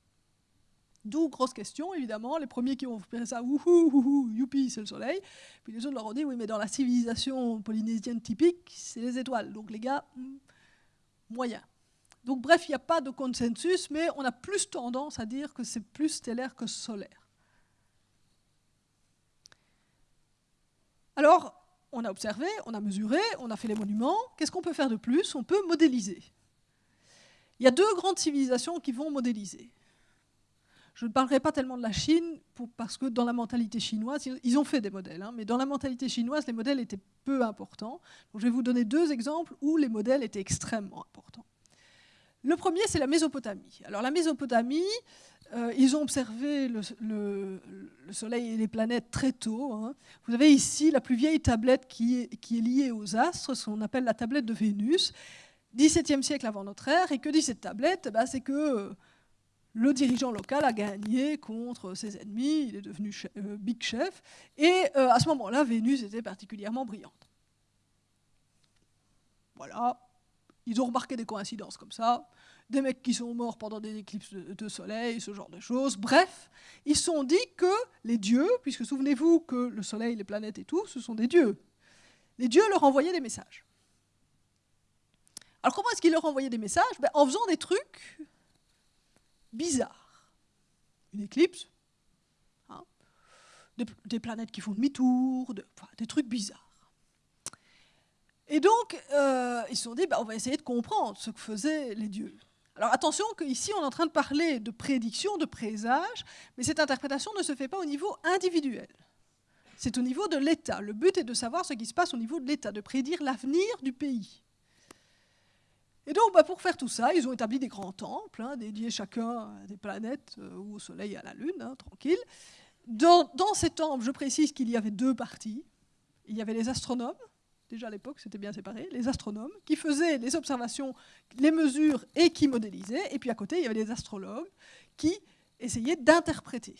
D'où grosse question, évidemment. Les premiers qui ont fait ça, wouhou, youpi, c'est le soleil. Puis les autres leur ont dit, oui, mais dans la civilisation polynésienne typique, c'est les étoiles. Donc les gars, hmm, moyen. Donc bref, il n'y a pas de consensus, mais on a plus tendance à dire que c'est plus stellaire que solaire. Alors, on a observé, on a mesuré, on a fait les monuments. Qu'est-ce qu'on peut faire de plus? On peut modéliser. Il y a deux grandes civilisations qui vont modéliser. Je ne parlerai pas tellement de la Chine, parce que dans la mentalité chinoise, ils ont fait des modèles, hein, mais dans la mentalité chinoise, les modèles étaient peu importants. Je vais vous donner deux exemples où les modèles étaient extrêmement importants. Le premier, c'est la Mésopotamie. Alors la Mésopotamie, euh, ils ont observé le, Soleil et les planètes très tôt. Hein. Vous avez ici la plus vieille tablette qui est, liée aux astres, ce qu'on appelle la tablette de Vénus, 17e siècle avant notre ère. Et que dit cette tablette bah, C'est que le dirigeant local a gagné contre ses ennemis, il est devenu euh, big chef, et euh, à ce moment-là, Vénus était particulièrement brillante. Voilà, ils ont remarqué des coïncidences comme ça, des mecs qui sont morts pendant des éclipses de, soleil, ce genre de choses. Bref, ils se sont dit que les dieux, puisque souvenez-vous que le soleil, les planètes et tout, ce sont des dieux, les dieux leur envoyaient des messages. Alors comment est-ce qu'ils leur envoyaient des messages? Ben, En faisant des trucs bizarre. Une éclipse, hein, des, planètes qui font demi-tour, des trucs bizarres. Et donc, euh, ils se sont dit, bah, on va essayer de comprendre ce que faisaient les dieux. Alors attention qu'ici, on est en train de parler de prédiction, de présage, mais cette interprétation ne se fait pas au niveau individuel. C'est au niveau de l'État. Le but est de savoir ce qui se passe au niveau de l'État, de prédire l'avenir du pays. Et donc, bah, pour faire tout ça, ils ont établi des grands temples, hein, dédiés chacun à des planètes euh, ou au Soleil et à la Lune, hein, tranquille. Dans, ces temples, je précise qu'il y avait deux parties. Il y avait les astronomes, déjà à l'époque c'était bien séparé, les astronomes, qui faisaient les observations, les mesures et qui modélisaient. Et puis à côté, il y avait les astrologues qui essayaient d'interpréter.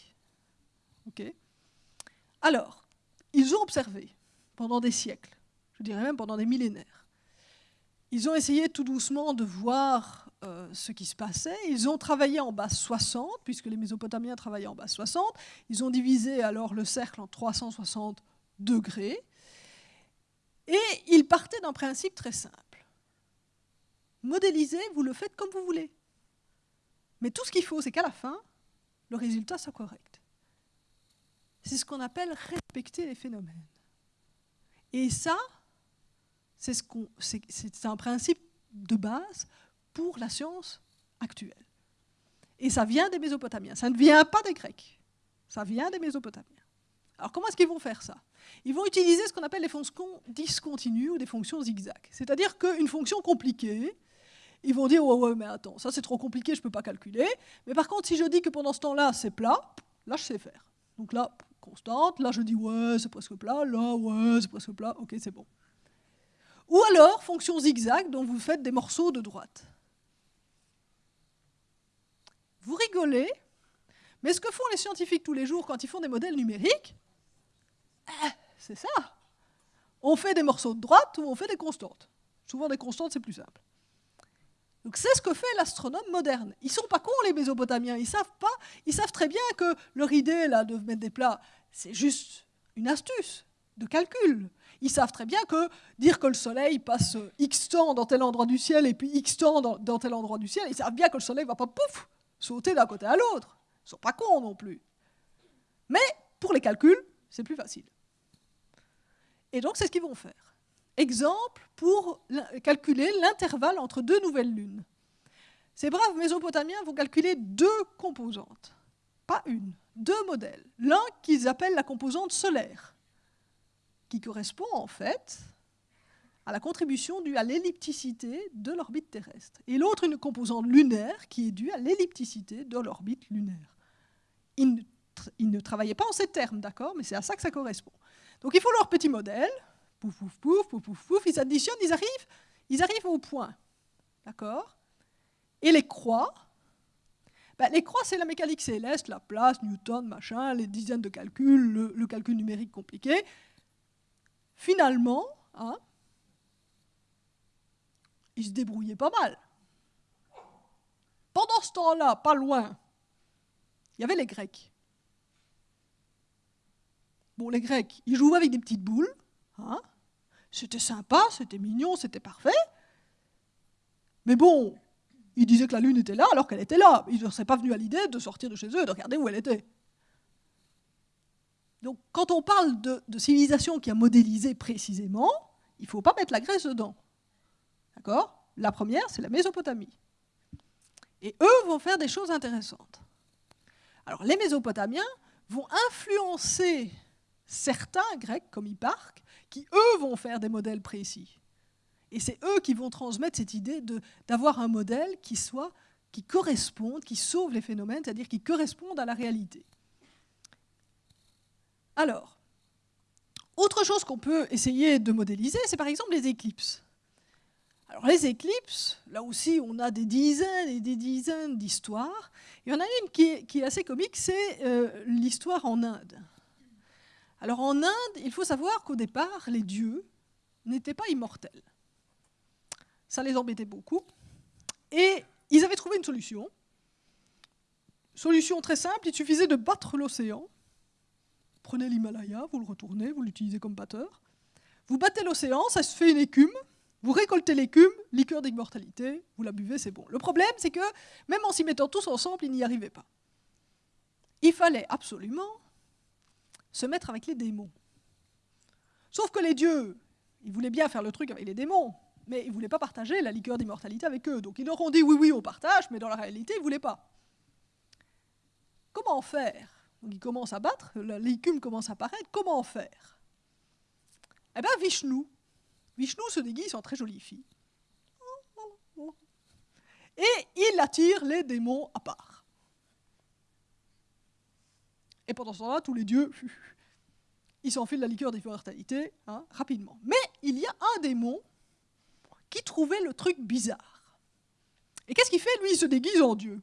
Alors, ils ont observé pendant des siècles, je dirais même pendant des millénaires ils ont essayé tout doucement de voir euh, ce qui se passait. Ils ont travaillé en base 60, puisque les Mésopotamiens travaillaient en base 60. Ils ont divisé alors le cercle en 360 degrés. Et ils partaient d'un principe très simple. Modéliser, vous le faites comme vous voulez. Mais tout ce qu'il faut, c'est qu'à la fin, le résultat soit correct. C'est ce qu'on appelle respecter les phénomènes. Et ça, c'est un principe de base pour la science actuelle. Et ça vient des Mésopotamiens, ça ne vient pas des Grecs, ça vient des Mésopotamiens. Alors comment est-ce qu'ils vont faire ça? Ils vont utiliser ce qu'on appelle les fonctions discontinues ou des fonctions zigzag. C'est-à-dire qu'une fonction compliquée, ils vont dire ouais, ouais mais attends, ça c'est trop compliqué, je ne peux pas calculer. Mais par contre, si je dis que pendant ce temps-là, c'est plat, là je sais faire. Donc là, constante, là je dis ouais, c'est presque plat, là ouais, c'est presque plat, ok, c'est bon. Ou alors, fonction zigzag, dont vous faites des morceaux de droite. Vous rigolez, mais ce que font les scientifiques tous les jours quand ils font des modèles numériques, eh, c'est ça. On fait des morceaux de droite ou on fait des constantes. Souvent des constantes, c'est plus simple. Donc c'est ce que fait l'astronome moderne. Ils sont pas cons les Mésopotamiens, ils savent pas, ils savent très bien que leur idée là de mettre des plats, c'est juste une astuce de calcul ils savent très bien que dire que le Soleil passe X temps dans tel endroit du ciel et puis X temps dans, tel endroit du ciel, ils savent bien que le Soleil ne va pas pouf sauter d'un côté à l'autre. Ils ne sont pas cons non plus. Mais pour les calculs, c'est plus facile. Et donc c'est ce qu'ils vont faire. Exemple pour calculer l'intervalle entre deux nouvelles lunes. Ces braves Mésopotamiens vont calculer deux composantes, pas une, deux modèles. L'un qu'ils appellent la composante solaire qui correspond en fait à la contribution due à l'ellipticité de l'orbite terrestre. Et l'autre, une composante lunaire qui est due à l'ellipticité de l'orbite lunaire. Ils ne, travaillaient pas en ces termes, d'accord, mais c'est à ça que ça correspond. Donc il faut leur petit modèle, pouf, pouf, pouf, pouf, pouf, pouf, ils additionnent, ils arrivent, ils arrivent au point. d'accord Et les croix, ben, les croix, c'est la mécanique céleste, la place, Newton, machin, les dizaines de calculs, le, calcul numérique compliqué. Finalement, hein, ils se débrouillaient pas mal. Pendant ce temps-là, pas loin, il y avait les Grecs. Bon, les Grecs, ils jouaient avec des petites boules. Hein c'était sympa, c'était mignon, c'était parfait. Mais bon, ils disaient que la Lune était là alors qu'elle était là. Ils ne seraient pas venus à l'idée de sortir de chez eux et de regarder où elle était. Donc quand on parle de, civilisation qui a modélisé précisément, il ne faut pas mettre la Grèce dedans. D'accord? La première, c'est la Mésopotamie. Et eux vont faire des choses intéressantes. Alors les Mésopotamiens vont influencer certains Grecs, comme Hipparque, qui eux vont faire des modèles précis. Et c'est eux qui vont transmettre cette idée d'avoir un modèle qui soit qui corresponde, qui sauve les phénomènes, c'est-à-dire qui corresponde à la réalité. Alors, autre chose qu'on peut essayer de modéliser, c'est par exemple les éclipses. Alors les éclipses, là aussi on a des dizaines et des dizaines d'histoires. Il y en a une qui est, assez comique, c'est euh, l'histoire en Inde. Alors en Inde, il faut savoir qu'au départ, les dieux n'étaient pas immortels. Ça les embêtait beaucoup. Et ils avaient trouvé une solution. Solution très simple, il suffisait de battre l'océan. Prenez l'Himalaya, vous le retournez, vous l'utilisez comme batteur. Vous battez l'océan, ça se fait une écume. Vous récoltez l'écume, liqueur d'immortalité, vous la buvez, c'est bon. Le problème, c'est que même en s'y mettant tous ensemble, ils n'y arrivaient pas. Il fallait absolument se mettre avec les démons. Sauf que les dieux, ils voulaient bien faire le truc avec les démons mais ils ne voulaient pas partager la liqueur d'immortalité avec eux. Donc ils leur ont dit oui, oui, on partage, mais dans la réalité, ils ne voulaient pas. Comment faire Donc ils commencent à battre, l'écume commence à apparaître, comment faire? Eh bien, Vishnu. Vishnu se déguise en très jolie fille. Et il attire les démons à part. Et pendant ce temps-là, tous les dieux, (laughs) ils s'enfilent la liqueur d'immortalité hein, rapidement. Mais il y a un démon qui trouvait le truc bizarre. Et qu'est-ce qu'il fait? Lui, il se déguise en Dieu.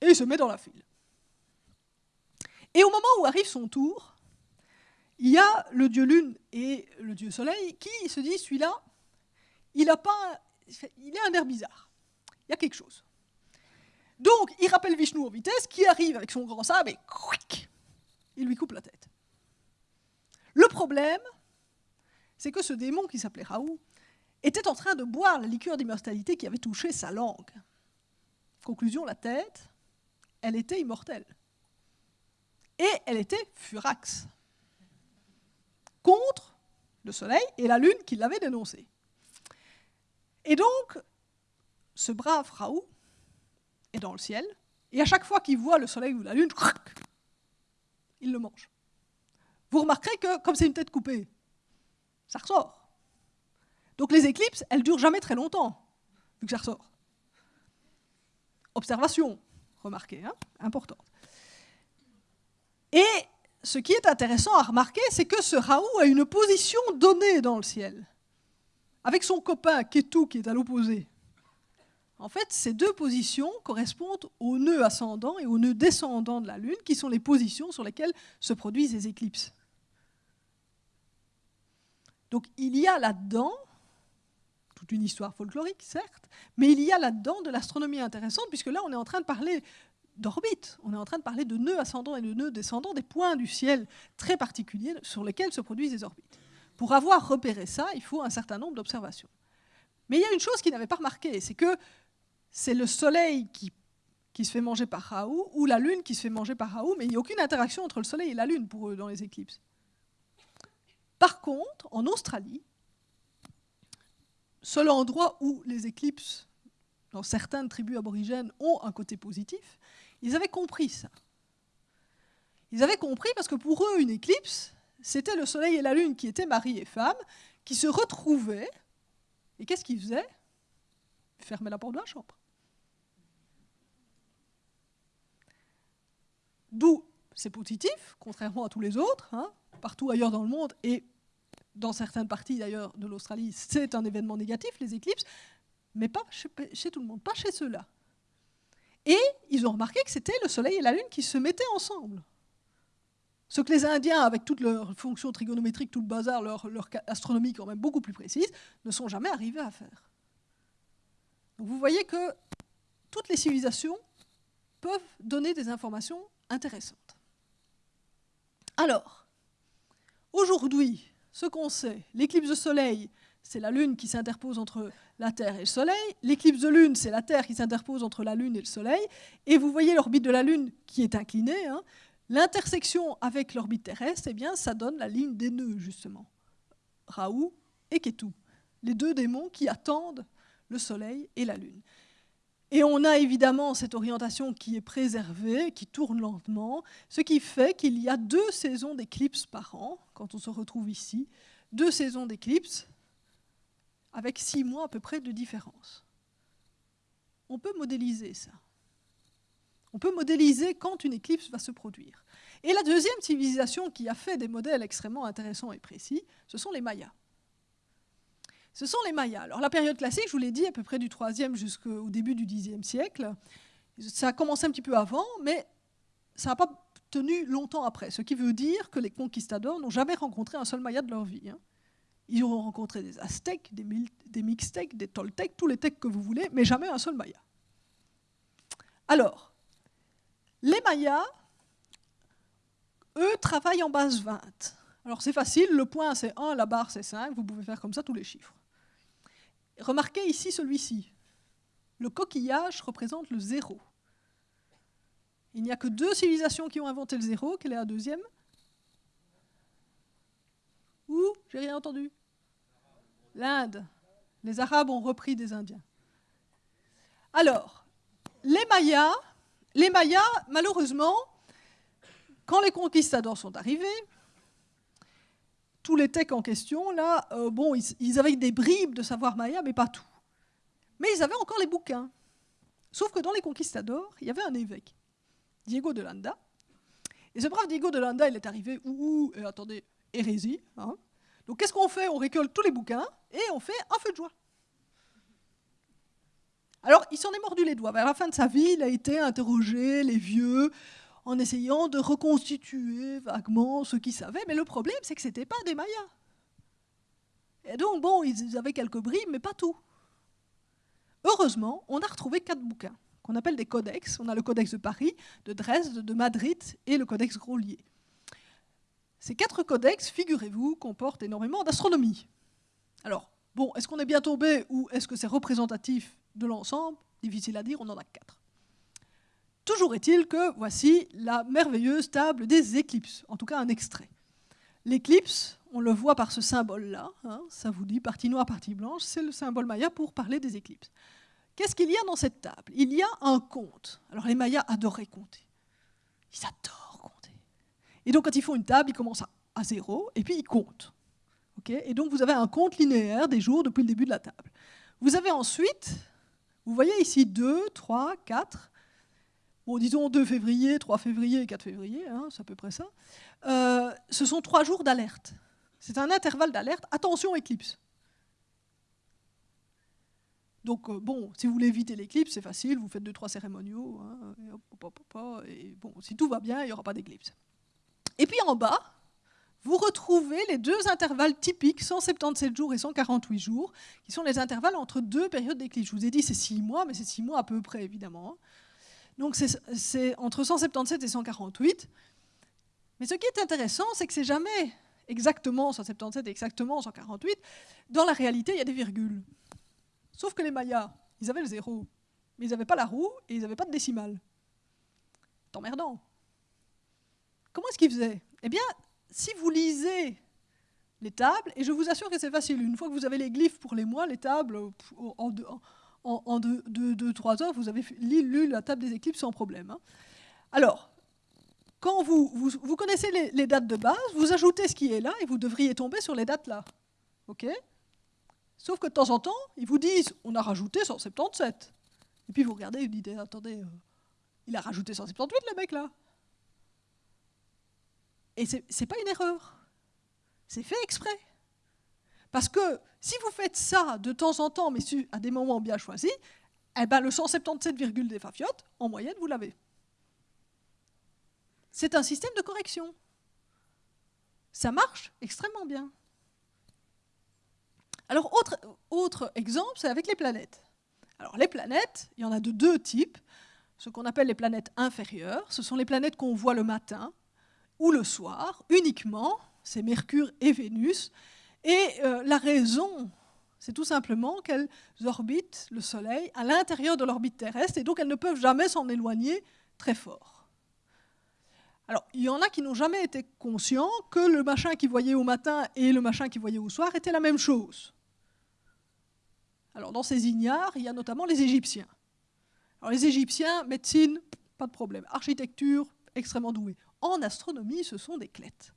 Et il se met dans la file. Et au moment où arrive son tour, il y a le dieu lune et le dieu soleil qui se disent, celui-là, il a pas, il un air bizarre. Il y a quelque chose. Donc, il rappelle Vishnu en vitesse, qui arrive avec son grand sabre et il lui coupe la tête. Le problème, c'est que ce démon qui s'appelait Raoult était en train de boire la liqueur d'immortalité qui avait touché sa langue. Conclusion, la tête, elle était immortelle. Et elle était furax. Contre le soleil et la lune qui l'avaient dénoncé. Et donc, ce brave Raoult est dans le ciel, et à chaque fois qu'il voit le soleil ou la lune, il le mange. Vous remarquerez que, comme c'est une tête coupée, ça ressort. Donc les éclipses, elles durent jamais très longtemps, vu que ça ressort. Observation, remarquez, hein, importante. Et ce qui est intéressant à remarquer, c'est que ce Raoult a une position donnée dans le ciel, avec son copain Ketu qui est à l'opposé. En fait, ces deux positions correspondent au nœud ascendant et au nœud descendant de la Lune, qui sont les positions sur lesquelles se produisent les éclipses. Donc il y a là-dedans, toute une histoire folklorique, certes, mais il y a là-dedans de l'astronomie intéressante, puisque là on est en train de parler d'orbite, on est en train de parler de nœuds ascendants et de nœuds descendants, des points du ciel très particuliers sur lesquels se produisent les orbites. Pour avoir repéré ça, il faut un certain nombre d'observations. Mais il y a une chose qu'ils n'avaient pas remarqué, c'est que c'est le Soleil qui, qui, se fait manger par Raoult ou la Lune qui se fait manger par Raoult, mais il n'y a aucune interaction entre le Soleil et la Lune pour eux dans les éclipses. Par contre, en Australie, seul endroit où les éclipses, dans certaines tribus aborigènes, ont un côté positif, ils avaient compris ça. Ils avaient compris parce que pour eux, une éclipse, c'était le soleil et la lune qui étaient mari et femme, qui se retrouvaient, et qu'est-ce qu'ils faisaient? Ils fermaient la porte de la chambre. D'où c'est positif, contrairement à tous les autres, hein, partout ailleurs dans le monde, et dans certaines parties d'ailleurs de l'Australie, c'est un événement négatif, les éclipses, mais pas chez, tout le monde, pas chez ceux-là. Et ils ont remarqué que c'était le Soleil et la Lune qui se mettaient ensemble. Ce que les Indiens, avec toutes leurs fonctions trigonométriques, tout le bazar, leur, astronomie quand même beaucoup plus précise, ne sont jamais arrivés à faire. Donc vous voyez que toutes les civilisations peuvent donner des informations intéressantes. Alors, aujourd'hui, ce qu'on sait, l'éclipse de Soleil, c'est la Lune qui s'interpose entre la Terre et le Soleil. L'éclipse de Lune, c'est la Terre qui s'interpose entre la Lune et le Soleil. Et vous voyez l'orbite de la Lune qui est inclinée. Hein. L'intersection avec l'orbite terrestre, eh bien, ça donne la ligne des nœuds, justement. Raoult et Ketu, les deux démons qui attendent le Soleil et la Lune. Et on a évidemment cette orientation qui est préservée, qui tourne lentement, ce qui fait qu'il y a deux saisons d'éclipses par an, quand on se retrouve ici, deux saisons d'éclipses, avec six mois à peu près de différence. On peut modéliser ça. On peut modéliser quand une éclipse va se produire. Et la deuxième civilisation qui a fait des modèles extrêmement intéressants et précis, ce sont les Mayas. Ce sont les Mayas. Alors la période classique, je vous l'ai dit, à peu près du 3e jusqu'au début du 10e siècle. Ça a commencé un petit peu avant, mais ça n'a pas tenu longtemps après. Ce qui veut dire que les conquistadors n'ont jamais rencontré un seul Maya de leur vie. Hein. Ils auront rencontré des Aztèques, des, des Mixtèques, des Toltecs, tous les Tecs que vous voulez, mais jamais un seul Maya. Alors, les Mayas, eux, travaillent en base 20. Alors c'est facile, le point c'est 1, la barre c'est 5, vous pouvez faire comme ça tous les chiffres. Remarquez ici celui-ci. Le coquillage représente le zéro. Il n'y a que deux civilisations qui ont inventé le zéro. Quelle est la deuxième Où? J'ai rien entendu. L'Inde. Les Arabes ont repris des Indiens. Alors, les Mayas, les Mayas, malheureusement, quand les conquistadors sont arrivés, tous les techs en question, là, euh, bon, ils, avaient des bribes de savoir maya, mais pas tout. Mais ils avaient encore les bouquins. Sauf que dans les conquistadors, il y avait un évêque, Diego de Landa. Et ce brave Diego de Landa, il est arrivé, ouh, et attendez, hérésie. Hein. Donc qu'est-ce qu'on fait? On récolte tous les bouquins et on fait un feu de joie. Alors, il s'en est mordu les doigts. Vers la fin de sa vie, il a été interrogé, les vieux, en essayant de reconstituer vaguement ce qu'ils savaient. Mais le problème, c'est que ce n'étaient pas des Mayas. Et donc, bon, ils avaient quelques bribes, mais pas tout. Heureusement, on a retrouvé quatre bouquins qu'on appelle des codex. On a le codex de Paris, de Dresde, de Madrid et le codex Grolier. Ces quatre codex, figurez-vous, comportent énormément d'astronomie. Alors, bon, est-ce qu'on est bien tombé ou est-ce que c'est représentatif de l'ensemble? Difficile à dire, on en a quatre. Toujours est-il que voici la merveilleuse table des éclipses, en tout cas un extrait. L'éclipse, on le voit par ce symbole-là, hein, ça vous dit partie noire, partie blanche, c'est le symbole maya pour parler des éclipses. Qu'est-ce qu'il y a dans cette table? Il y a un compte. Alors les mayas adoraient compter. Ils adorent. Et donc quand ils font une table, ils commencent à, zéro et puis ils comptent. et donc vous avez un compte linéaire des jours depuis le début de la table. Vous avez ensuite, vous voyez ici 2, 3, 4, bon, disons 2 février, 3 février et 4 février, hein, c'est à peu près ça, euh, ce sont trois jours d'alerte. C'est un intervalle d'alerte. Attention, éclipse. Donc, euh, bon, si vous voulez éviter l'éclipse, c'est facile, vous faites deux, trois cérémoniaux, hein, et, bon, si tout va bien, il n'y aura pas d'éclipse. Et puis en bas, vous retrouvez les deux intervalles typiques, 177 jours et 148 jours, qui sont les intervalles entre deux périodes d'éclipse. Je vous ai dit c'est six mois, mais c'est six mois à peu près, évidemment. Hein. Donc c'est entre 177 et 148. Mais ce qui est intéressant, c'est que c'est jamais exactement 177 et exactement 148. Dans la réalité, il y a des virgules. Sauf que les Mayas, ils avaient le zéro, mais ils n'avaient pas la roue et ils n'avaient pas de décimale. C'est emmerdant. Comment est-ce qu'ils faisaient Eh bien, si vous lisez les tables, et je vous assure que c'est facile, une fois que vous avez les glyphes pour les mois, les tables, en, en, deux, trois heures, vous avez lu la table des éclipses sans problème. Hein. Alors, quand vous, connaissez les, dates de base, vous ajoutez ce qui est là et vous devriez tomber sur les dates là. OK? Sauf que de temps en temps, ils vous disent on a rajouté 177. Et puis vous regardez et vous dites attendez, euh, il a rajouté 178 le mec là. Et c'est pas une erreur. C'est fait exprès. Parce que si vous faites ça de temps en temps, mais à des moments bien choisis, eh ben le 177, des fafiotes, en moyenne, vous l'avez. C'est un système de correction. Ça marche extrêmement bien. Alors, autre exemple, c'est avec les planètes. Alors, les planètes, il y en a de deux types. Ce qu'on appelle les planètes inférieures, ce sont les planètes qu'on voit le matin ou le soir, uniquement, c'est Mercure et Vénus. Et euh, la raison, c'est tout simplement qu'elles orbitent le Soleil à l'intérieur de l'orbite terrestre, et donc elles ne peuvent jamais s'en éloigner très fort. Alors, il y en a qui n'ont jamais été conscients que le machin qu'ils voyaient au matin et le machin qu'ils voyaient au soir étaient la même chose. Alors, dans ces ignares, il y a notamment les Égyptiens. Alors, les Égyptiens, médecine, pas de problème. Architecture, extrêmement doués. En astronomie, ce sont des clettes.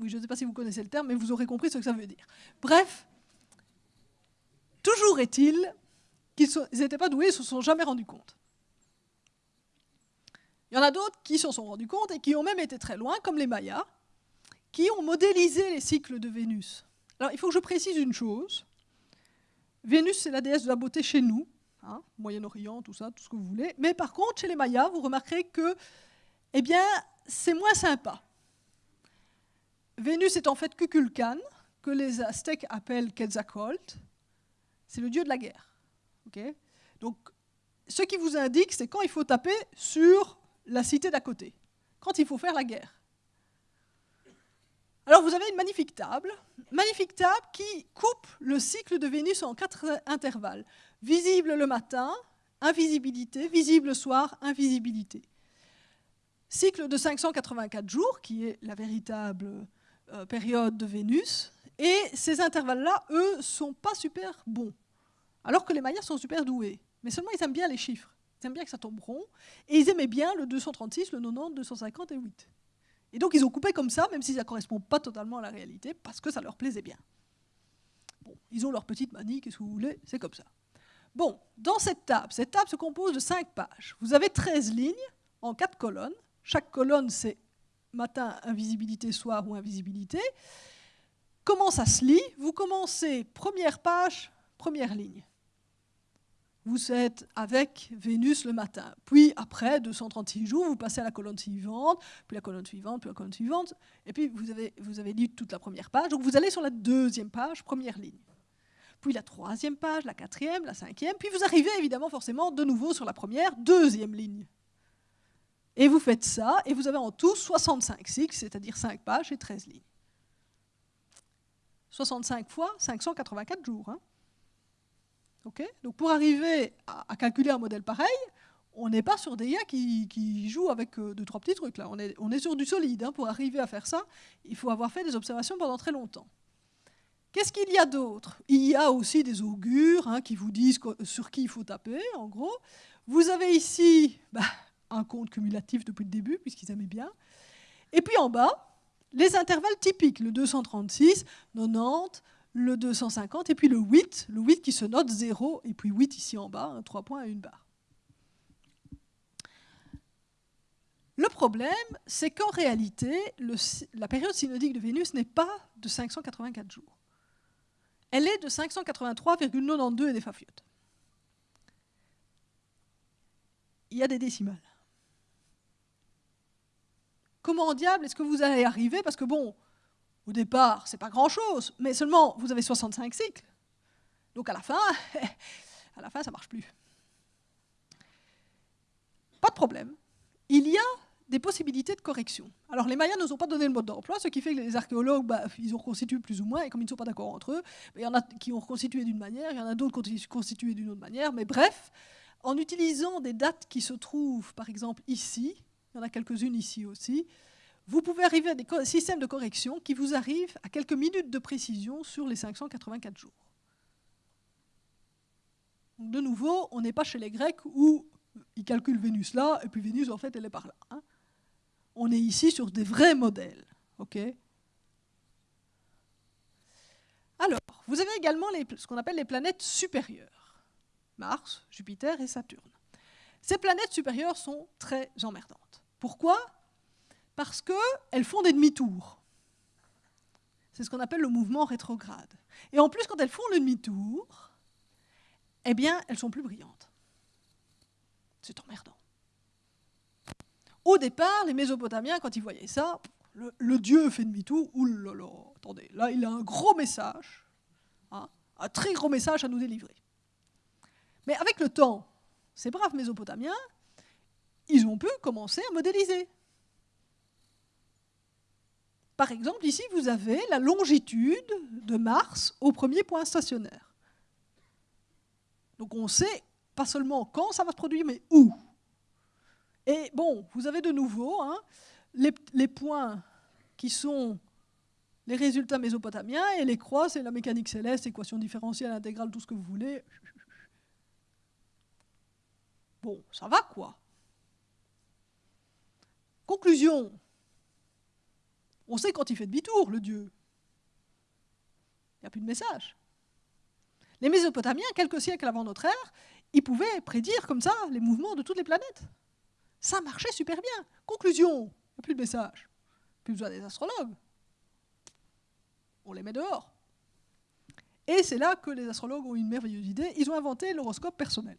Oui, je ne sais pas si vous connaissez le terme, mais vous aurez compris ce que ça veut dire. Bref, toujours est-il qu'ils n'étaient pas doués, ils ne se sont jamais rendus compte. Il y en a d'autres qui s'en sont rendus compte et qui ont même été très loin, comme les Mayas, qui ont modélisé les cycles de Vénus. Alors, il faut que je précise une chose. Vénus, c'est la déesse de la beauté chez nous, hein, Moyen-Orient, tout ça, tout ce que vous voulez. Mais par contre, chez les Mayas, vous remarquerez que, eh bien, c'est moins sympa. Vénus est en fait Kukulkan, que les Aztèques appellent Quetzalcoatl. C'est le dieu de la guerre. Donc, ce qui vous indique, c'est quand il faut taper sur la cité d'à côté, quand il faut faire la guerre. Alors vous avez une magnifique table, magnifique table qui coupe le cycle de Vénus en quatre intervalles. Visible le matin, invisibilité, visible le soir, invisibilité. Cycle de 584 jours, qui est la véritable euh, période de Vénus. Et ces intervalles-là, eux, sont pas super bons. Alors que les Mayas sont super doués. Mais seulement, ils aiment bien les chiffres. Ils aiment bien que ça tombe rond. Et ils aimaient bien le 236, le 90, 250 et 8. Et donc ils ont coupé comme ça, même si ça ne correspond pas totalement à la réalité, parce que ça leur plaisait bien. Bon, ils ont leur petite manie, qu'est-ce que vous voulez, c'est comme ça. Bon, dans cette table, cette table se compose de 5 pages. Vous avez 13 lignes en 4 colonnes. Chaque colonne, c'est matin, invisibilité, soir ou invisibilité. Comment ça se lit? Vous commencez première page, première ligne vous êtes avec Vénus le matin. Puis après 236 jours, vous passez à la colonne suivante, puis la colonne suivante, puis la colonne suivante, et puis vous avez, vous avez lu toute la première page. Donc vous allez sur la deuxième page, première ligne. Puis la troisième page, la quatrième, la cinquième, puis vous arrivez évidemment forcément de nouveau sur la première, deuxième ligne. Et vous faites ça, et vous avez en tout 65 cycles, c'est-à-dire 5 pages et 13 lignes. 65 fois 584 jours. Hein. Donc pour arriver à, calculer un modèle pareil, on n'est pas sur des IA qui, jouent avec euh, deux, trois petits trucs. Là. On, est, on est sur du solide. Hein. Pour arriver à faire ça, il faut avoir fait des observations pendant très longtemps. Qu'est-ce qu'il y a d'autre? Il y a aussi des augures hein, qui vous disent sur qui il faut taper, en gros. Vous avez ici bah, un compte cumulatif depuis le début, puisqu'ils aimaient bien. Et puis en bas, les intervalles typiques, le 236, 90, le 250, et puis le 8, le 8 qui se note 0, et puis 8 ici en bas, 3 points et une barre. Le problème, c'est qu'en réalité, la période synodique de Vénus n'est pas de 584 jours. Elle est de 583,92 et des fafiotes. Il y a des décimales. Comment en diable est-ce que vous allez arriver? Parce que bon, au départ, c'est pas grand-chose, mais seulement vous avez 65 cycles. Donc (laughs) à la fin, ça marche plus. Pas de problème. Il y a des possibilités de correction. Alors les Mayas ne nous ont pas donné le mode d'emploi, ce qui fait que les archéologues, bah, ils ont reconstitué plus ou moins, et comme ils ne sont pas d'accord entre eux, il y en a qui ont reconstitué d'une manière, il y en a d'autres qui ont d'une autre manière, mais bref, en utilisant des dates qui se trouvent, par exemple, ici, il y en a quelques-unes ici aussi, vous pouvez arriver à des systèmes de correction qui vous arrivent à quelques minutes de précision sur les 584 jours. de nouveau, on n'est pas chez les Grecs où ils calculent Vénus là, et puis Vénus, en fait, elle est par là. Hein. On est ici sur des vrais modèles. Alors, vous avez également ce qu'on appelle les planètes supérieures. Mars, Jupiter et Saturne. Ces planètes supérieures sont très emmerdantes. Pourquoi? Parce qu'elles font des demi-tours. C'est ce qu'on appelle le mouvement rétrograde. Et en plus, quand elles font le demi-tour, eh bien, elles sont plus brillantes. C'est emmerdant. Au départ, les Mésopotamiens, quand ils voyaient ça, le, dieu fait demi-tour, oulala, attendez, là, il a un gros message, hein, un très gros message à nous délivrer. Mais avec le temps, ces braves Mésopotamiens, ils ont pu commencer à modéliser. Par exemple, ici, vous avez la longitude de Mars au premier point stationnaire. Donc on sait pas seulement quand ça va se produire, mais où. Et bon, vous avez de nouveau hein, les, points qui sont les résultats mésopotamiens, et les croix, c'est la mécanique céleste, équation différentielle, intégrale, tout ce que vous voulez. Bon, ça va quoi Conclusion. On sait quand il fait demi-tour, le dieu. Il n'y a plus de message. Les Mésopotamiens, quelques siècles avant notre ère, ils pouvaient prédire comme ça les mouvements de toutes les planètes. Ça marchait super bien. Conclusion, il n'y a plus de message. Plus besoin des astrologues. On les met dehors. Et c'est là que les astrologues ont une merveilleuse idée. Ils ont inventé l'horoscope personnel.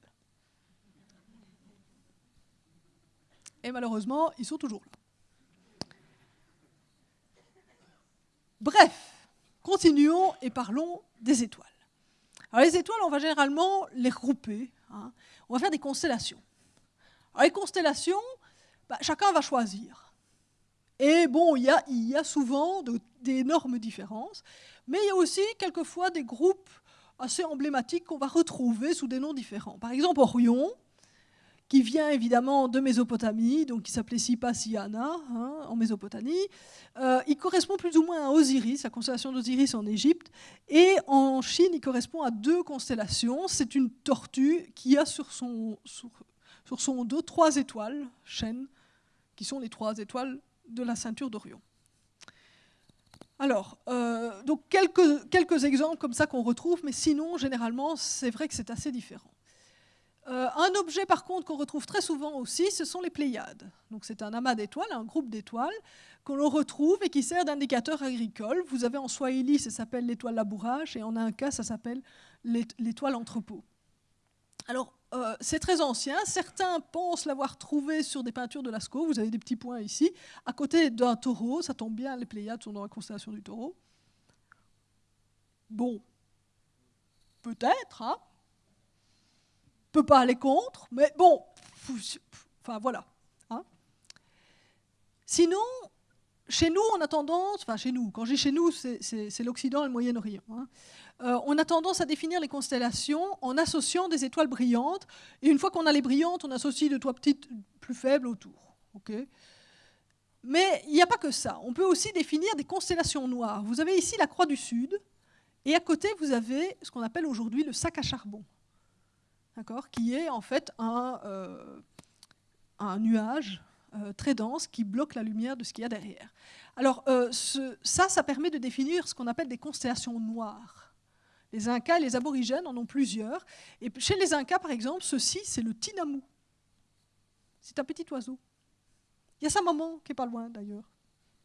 Et malheureusement, ils sont toujours là. Bref, continuons et parlons des étoiles. Alors les étoiles, on va généralement les regrouper. Hein. On va faire des constellations. Alors les constellations, bah, chacun va choisir. Et bon, il y a, souvent d'énormes différences, mais il y a aussi quelquefois des groupes assez emblématiques qu'on va retrouver sous des noms différents. Par exemple, Orion, qui vient évidemment de Mésopotamie, donc qui s'appelait Sipasiana hein, en Mésopotamie. Euh, il correspond plus ou moins à Osiris, la constellation d'Osiris en Égypte, et en Chine, il correspond à deux constellations. C'est une tortue qui a sur son, dos trois étoiles, chaînes, qui sont les trois étoiles de la ceinture d'Orion. Alors, euh, donc quelques, quelques exemples comme ça qu'on retrouve, mais sinon, généralement, c'est vrai que c'est assez différent. Euh, un objet, par contre, qu'on retrouve très souvent aussi, ce sont les Pléiades. C'est un amas d'étoiles, un groupe d'étoiles qu'on retrouve et qui sert d'indicateur agricole. Vous avez en Swahili, ça s'appelle l'étoile labourage, et en un cas, ça s'appelle l'étoile entrepôt. Alors, euh, c'est très ancien. Certains pensent l'avoir trouvé sur des peintures de Lascaux. Vous avez des petits points ici. À côté d'un taureau, ça tombe bien, les Pléiades sont dans la constellation du taureau. Bon, peut-être, hein peut pas aller contre, mais bon, enfin voilà. Hein. Sinon, chez nous, on a tendance, enfin chez nous, quand j'ai chez nous, c'est l'Occident et le Moyen-Orient. Hein. Euh, on a tendance à définir les constellations en associant des étoiles brillantes, et une fois qu'on a les brillantes, on associe deux, trois petites plus faibles autour. Mais il n'y a pas que ça. On peut aussi définir des constellations noires. Vous avez ici la Croix du Sud, et à côté, vous avez ce qu'on appelle aujourd'hui le sac à charbon qui est en fait un, euh, nuage euh, très dense qui bloque la lumière de ce qu'il y a derrière. Alors euh, ça, ça permet de définir ce qu'on appelle des constellations noires. Les Incas et les aborigènes en ont plusieurs. Et chez les Incas, par exemple, ceci, c'est le tinamu. C'est un petit oiseau. Il y a sa maman qui est pas loin d'ailleurs,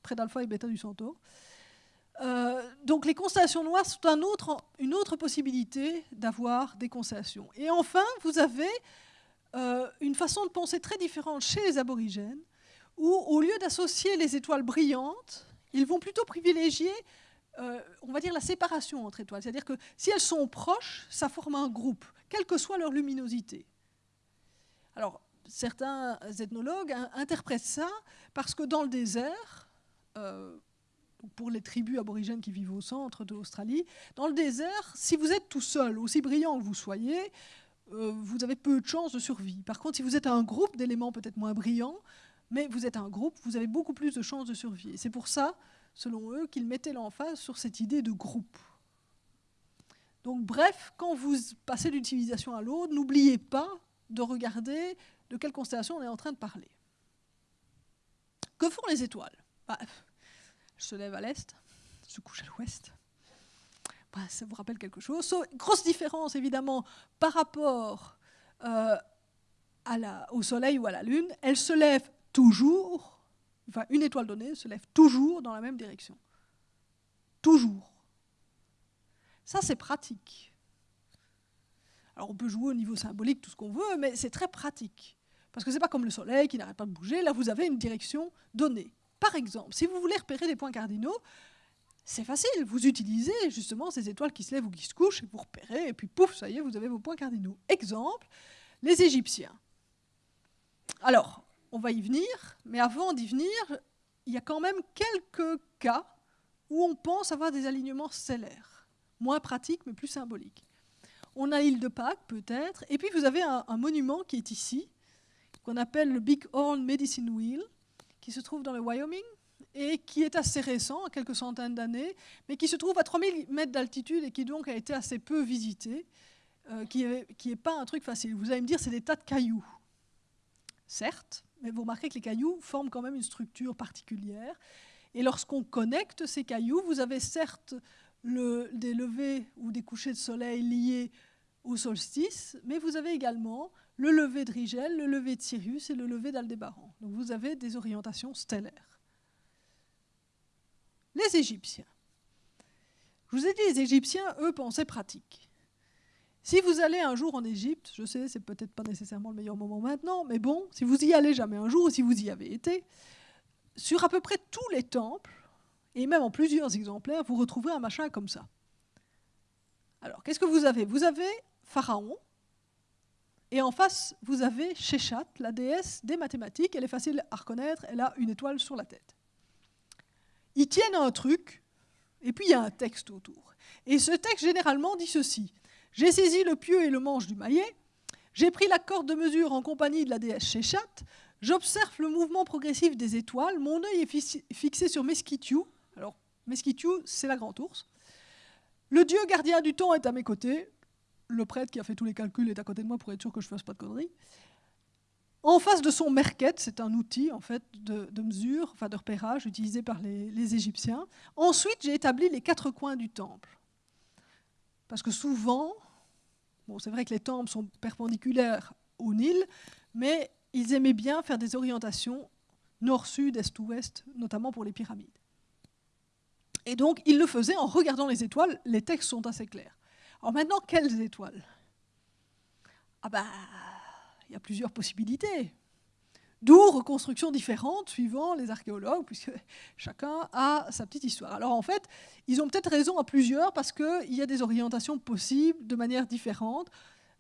près d'Alpha et Beta du Centaure. Euh, donc les constellations noires sont une autre possibilité d'avoir des constellations. Et enfin, vous avez euh, une façon de penser très différente chez les aborigènes, où au lieu d'associer les étoiles brillantes, ils vont plutôt privilégier, euh, on va dire, la séparation entre étoiles. C'est-à-dire que si elles sont proches, ça forme un groupe, quelle que soit leur luminosité. Alors, certains ethnologues interprètent ça parce que dans le désert, pour les tribus aborigènes qui vivent au centre de l'Australie. Dans le désert, si vous êtes tout seul, aussi brillant que vous soyez, euh, vous avez peu de chances de survie. Par contre, si vous êtes un groupe d'éléments peut-être moins brillants, mais vous êtes un groupe, vous avez beaucoup plus de chances de survie. C'est pour ça, selon eux, qu'ils mettaient l'emphase sur cette idée de groupe. Donc bref, quand vous passez d'une civilisation à l'autre, n'oubliez pas de regarder de quelle constellation on est en train de parler. Que font les étoiles? Bah, se lève à l'est, se couche à l'ouest. Bah, ça vous rappelle quelque chose? grosse différence, évidemment, par rapport euh, au Soleil ou à la Lune. Elle se lève toujours, enfin, une étoile donnée se lève toujours dans la même direction. toujours. Ça, c'est pratique. Alors on peut jouer au niveau symbolique tout ce qu'on veut, mais c'est très pratique. Parce que ce n'est pas comme le soleil qui n'arrête pas de bouger, là vous avez une direction donnée. Par exemple, si vous voulez repérer des points cardinaux, c'est facile, vous utilisez justement ces étoiles qui se lèvent ou qui se couchent, et vous repérez, et puis pouf, ça y est, vous avez vos points cardinaux. Exemple, les Égyptiens. Alors, on va y venir, mais avant d'y venir, il y a quand même quelques cas où on pense avoir des alignements stellaires. Moins pratiques, mais plus symboliques. On a l'île de Pâques, peut-être, et puis vous avez un, monument qui est ici, qu'on appelle le Big Horn Medicine Wheel, qui se trouve dans le Wyoming, et qui est assez récent, quelques centaines d'années, mais qui se trouve à 3000 mètres d'altitude et qui donc a été assez peu visité, euh, qui n'est pas un truc facile. Vous allez me dire, c'est des tas de cailloux. Certes, mais vous remarquez que les cailloux forment quand même une structure particulière. Et lorsqu'on connecte ces cailloux, vous avez certes des levées ou des couchers de soleil liés au solstice, mais vous avez également le lever de Rigel, le lever de Sirius et le lever d'Aldébaran. Donc vous avez des orientations stellaires. Les Égyptiens. Je vous ai dit, les Égyptiens, eux, pensaient pratique. Si vous allez un jour en Égypte, je sais, c'est peut-être pas nécessairement le meilleur moment maintenant, mais bon, si vous y allez jamais un jour, ou si vous y avez été, sur à peu près tous les temples, et même en plusieurs exemplaires, vous retrouverez un machin comme ça. Alors, qu'est-ce que vous avez? Vous avez Pharaon, et en face, vous avez Shechat, la déesse des mathématiques. Elle est facile à reconnaître, elle a une étoile sur la tête. Ils tiennent un truc, et puis il y a un texte autour. Et ce texte, généralement, dit ceci. J'ai saisi le pieu et le manche du maillet, j'ai pris la corde de mesure en compagnie de la déesse Shechat, j'observe le mouvement progressif des étoiles, mon œil est fixé sur Mesquitiu. Alors, Mesquitiu, c'est la grande ours. Le dieu gardien du temps est à mes côtés. Le prêtre qui a fait tous les calculs est à côté de moi pour être sûr que je ne fasse pas de conneries. En face de son merket, c'est un outil en fait de, mesure, enfin de repérage utilisé par les, Égyptiens. Ensuite, j'ai établi les quatre coins du temple. Parce que souvent, c'est vrai que les temples sont perpendiculaires au Nil, mais ils aimaient bien faire des orientations nord-sud, est-ouest, notamment pour les pyramides. Et donc, ils le faisaient en regardant les étoiles. Les textes sont assez clairs. Alors maintenant, quelles étoiles? Ah ben, il y a plusieurs possibilités. D'où reconstructions différentes suivant les archéologues, puisque chacun a sa petite histoire. Alors en fait, ils ont peut-être raison à plusieurs parce qu'il y a des orientations possibles de manière différente,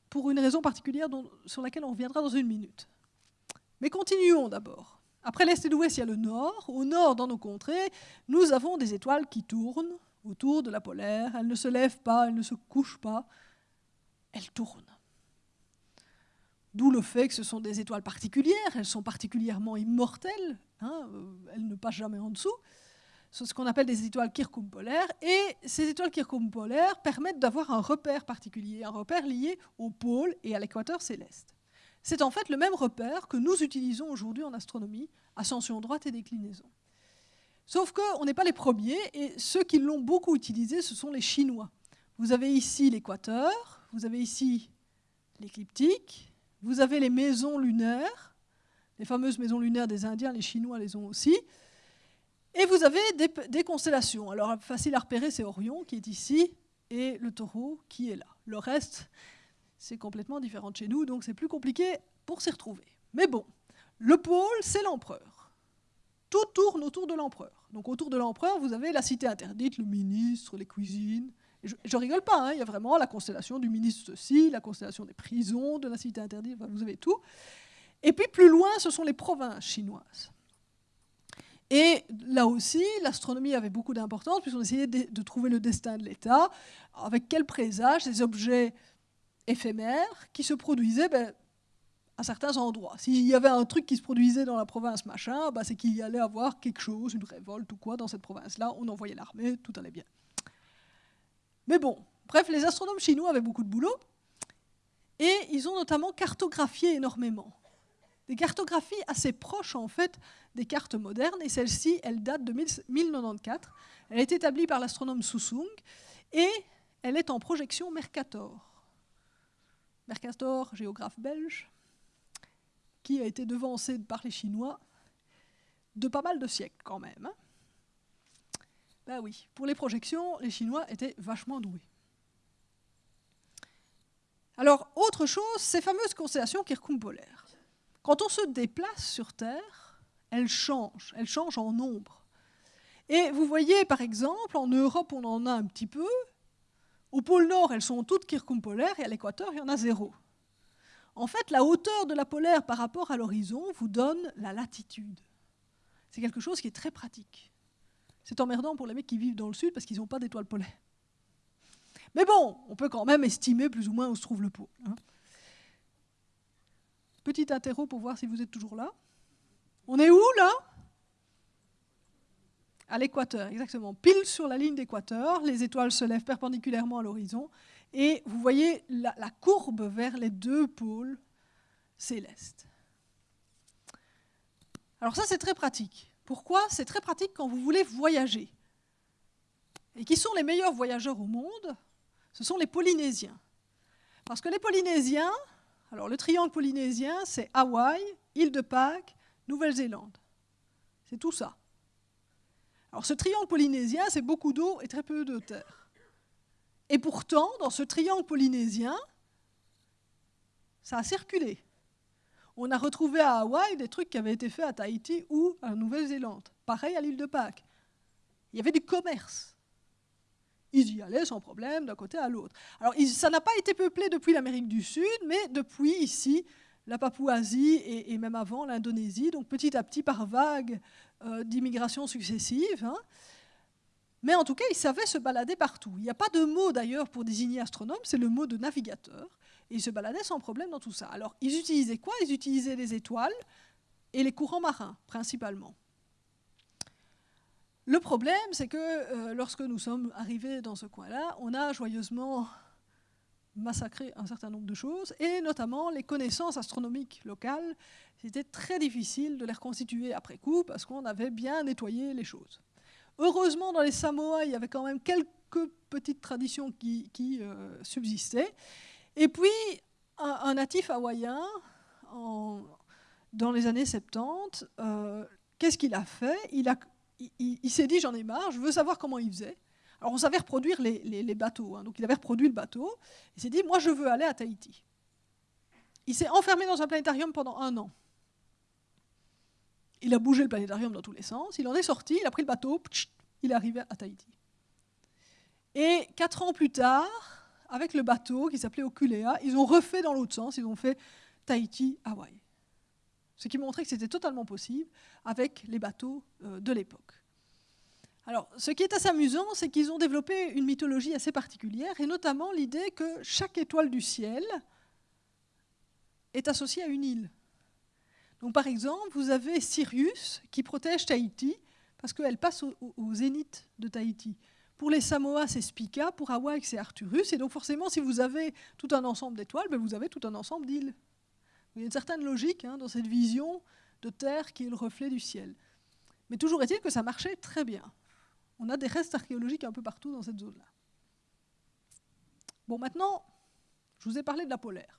pour une raison particulière sur laquelle on reviendra dans une minute. Mais continuons d'abord. Après l'Est et l'Ouest, il y a le Nord. Au Nord, dans nos contrées, nous avons des étoiles qui tournent autour de la polaire. Elles ne se lèvent pas, elles ne se couchent pas, elles tournent. D'où le fait que ce sont des étoiles particulières, elles sont particulièrement immortelles, hein, euh, elles ne passent jamais en dessous. C'est ce qu'on appelle des étoiles Kirkoum-polaires. Et ces étoiles Kirkoum-polaires permettent d'avoir un repère particulier, un repère lié au pôle et à l'équateur céleste. C'est en fait le même repère que nous utilisons aujourd'hui en astronomie, ascension droite et déclinaison. Sauf qu'on n'est pas les premiers, et ceux qui l'ont beaucoup utilisé, ce sont les Chinois. Vous avez ici l'équateur, vous avez ici l'écliptique, vous avez les maisons lunaires, les fameuses maisons lunaires des Indiens, les Chinois les ont aussi. Et vous avez des, constellations. Alors, facile à repérer, c'est Orion qui est ici et le taureau qui est là. Le reste, c'est complètement différent de chez nous, donc c'est plus compliqué pour s'y retrouver. Mais bon, le pôle, c'est l'empereur. Tout tourne autour de l'empereur. Donc autour de l'empereur, vous avez la cité interdite, le ministre, les cuisines, je, je, rigole pas, hein, il y a vraiment la constellation du ministre ceci, la constellation des prisons, de la cité interdite, vous avez tout. Et puis plus loin, ce sont les provinces chinoises. Et là aussi, l'astronomie avait beaucoup d'importance, puisqu'on essayait de, trouver le destin de l'État, avec quel présage des objets éphémères qui se produisaient ben, à certains endroits. S'il y avait un truc qui se produisait dans la province machin, ben, c'est qu'il y allait avoir quelque chose, une révolte ou quoi dans cette province-là, on envoyait l'armée, tout allait bien. Mais bon, bref, les astronomes chinois avaient beaucoup de boulot et ils ont notamment cartographié énormément. Des cartographies assez proches en fait des cartes modernes et celle-ci, elle date de 1094. Elle est établie par l'astronome Susung et elle est en projection Mercator. Mercator, géographe belge, qui a été devancé par les Chinois de pas mal de siècles quand même. Ben oui, pour les projections, les Chinois étaient vachement doués. Alors, autre chose, ces fameuses constellations Kirkum polaires. Quand on se déplace sur Terre, elles changent, elles changent en nombre. Et vous voyez, par exemple, en Europe, on en a un petit peu. Au pôle Nord, elles sont toutes polaires, et à l'équateur, il y en a zéro. En fait, la hauteur de la polaire par rapport à l'horizon vous donne la latitude. C'est quelque chose qui est très pratique. C'est emmerdant pour les mecs qui vivent dans le sud parce qu'ils n'ont pas d'étoiles polaires. Mais bon, on peut quand même estimer plus ou moins où se trouve le pôle. Hein. Petit interro pour voir si vous êtes toujours là. On est où là? À l'équateur, exactement. Pile sur la ligne d'équateur, les étoiles se lèvent perpendiculairement à l'horizon et vous voyez la, courbe vers les deux pôles célestes. Alors ça, c'est très pratique. Pourquoi? C'est très pratique quand vous voulez voyager. Et qui sont les meilleurs voyageurs au monde? Ce sont les Polynésiens. Parce que les Polynésiens, alors le triangle polynésien, c'est Hawaï, île de Pâques, Nouvelle-Zélande. C'est tout ça. Alors ce triangle polynésien, c'est beaucoup d'eau et très peu de terre. Et pourtant, dans ce triangle polynésien, ça a circulé. On a retrouvé à Hawaï des trucs qui avaient été faits à Tahiti ou à Nouvelle-Zélande. Pareil à l'île de Pâques. Il y avait du commerce. Ils y allaient sans problème d'un côté à l'autre. Alors, ça n'a pas été peuplé depuis l'Amérique du Sud, mais depuis ici, la Papouasie et, même avant l'Indonésie, donc petit à petit par vagues euh, d'immigration successives. Hein. Mais en tout cas, ils savaient se balader partout. Il n'y a pas de mot d'ailleurs pour désigner astronome, c'est le mot de navigateur. Ils se baladaient sans problème dans tout ça. Alors, ils utilisaient quoi? Ils utilisaient les étoiles et les courants marins, principalement. Le problème, c'est que euh, lorsque nous sommes arrivés dans ce coin-là, on a joyeusement massacré un certain nombre de choses, et notamment les connaissances astronomiques locales. C'était très difficile de les reconstituer après coup, parce qu'on avait bien nettoyé les choses. Heureusement, dans les Samoa, il y avait quand même quelques petites traditions qui, euh, subsistaient. Et puis, un, natif hawaïen, dans les années 70, euh, qu'est-ce qu'il a fait? Il, s'est dit, j'en ai marre, je veux savoir comment il faisait. Alors, on savait reproduire les, bateaux. Hein. donc, il avait reproduit le bateau. Il s'est dit, moi, je veux aller à Tahiti. Il s'est enfermé dans un planétarium pendant un an. Il a bougé le planétarium dans tous les sens, il en est sorti, il a pris le bateau, il est arrivé à Tahiti. Et quatre ans plus tard, avec le bateau qui s'appelait Oculea, ils ont refait dans l'autre sens, ils ont fait Tahiti-Hawaï. Ce qui montrait que c'était totalement possible avec les bateaux euh, de l'époque. Alors, ce qui est assez amusant, c'est qu'ils ont développé une mythologie assez particulière, et notamment l'idée que chaque étoile du ciel est associée à une île. Donc, par exemple, vous avez Sirius qui protège Tahiti parce qu'elle passe au, zénith de Tahiti. Pour les Samoa, c'est Spica, pour Hawaï, c'est Arcturus. Et donc, forcément, si vous avez tout un ensemble d'étoiles, ben, vous avez tout un ensemble d'îles. Il y a une certaine logique hein, dans cette vision de Terre qui est le reflet du ciel. Mais toujours est-il que ça marchait très bien. On a des restes archéologiques un peu partout dans cette zone-là. Bon, maintenant, je vous ai parlé de la polaire.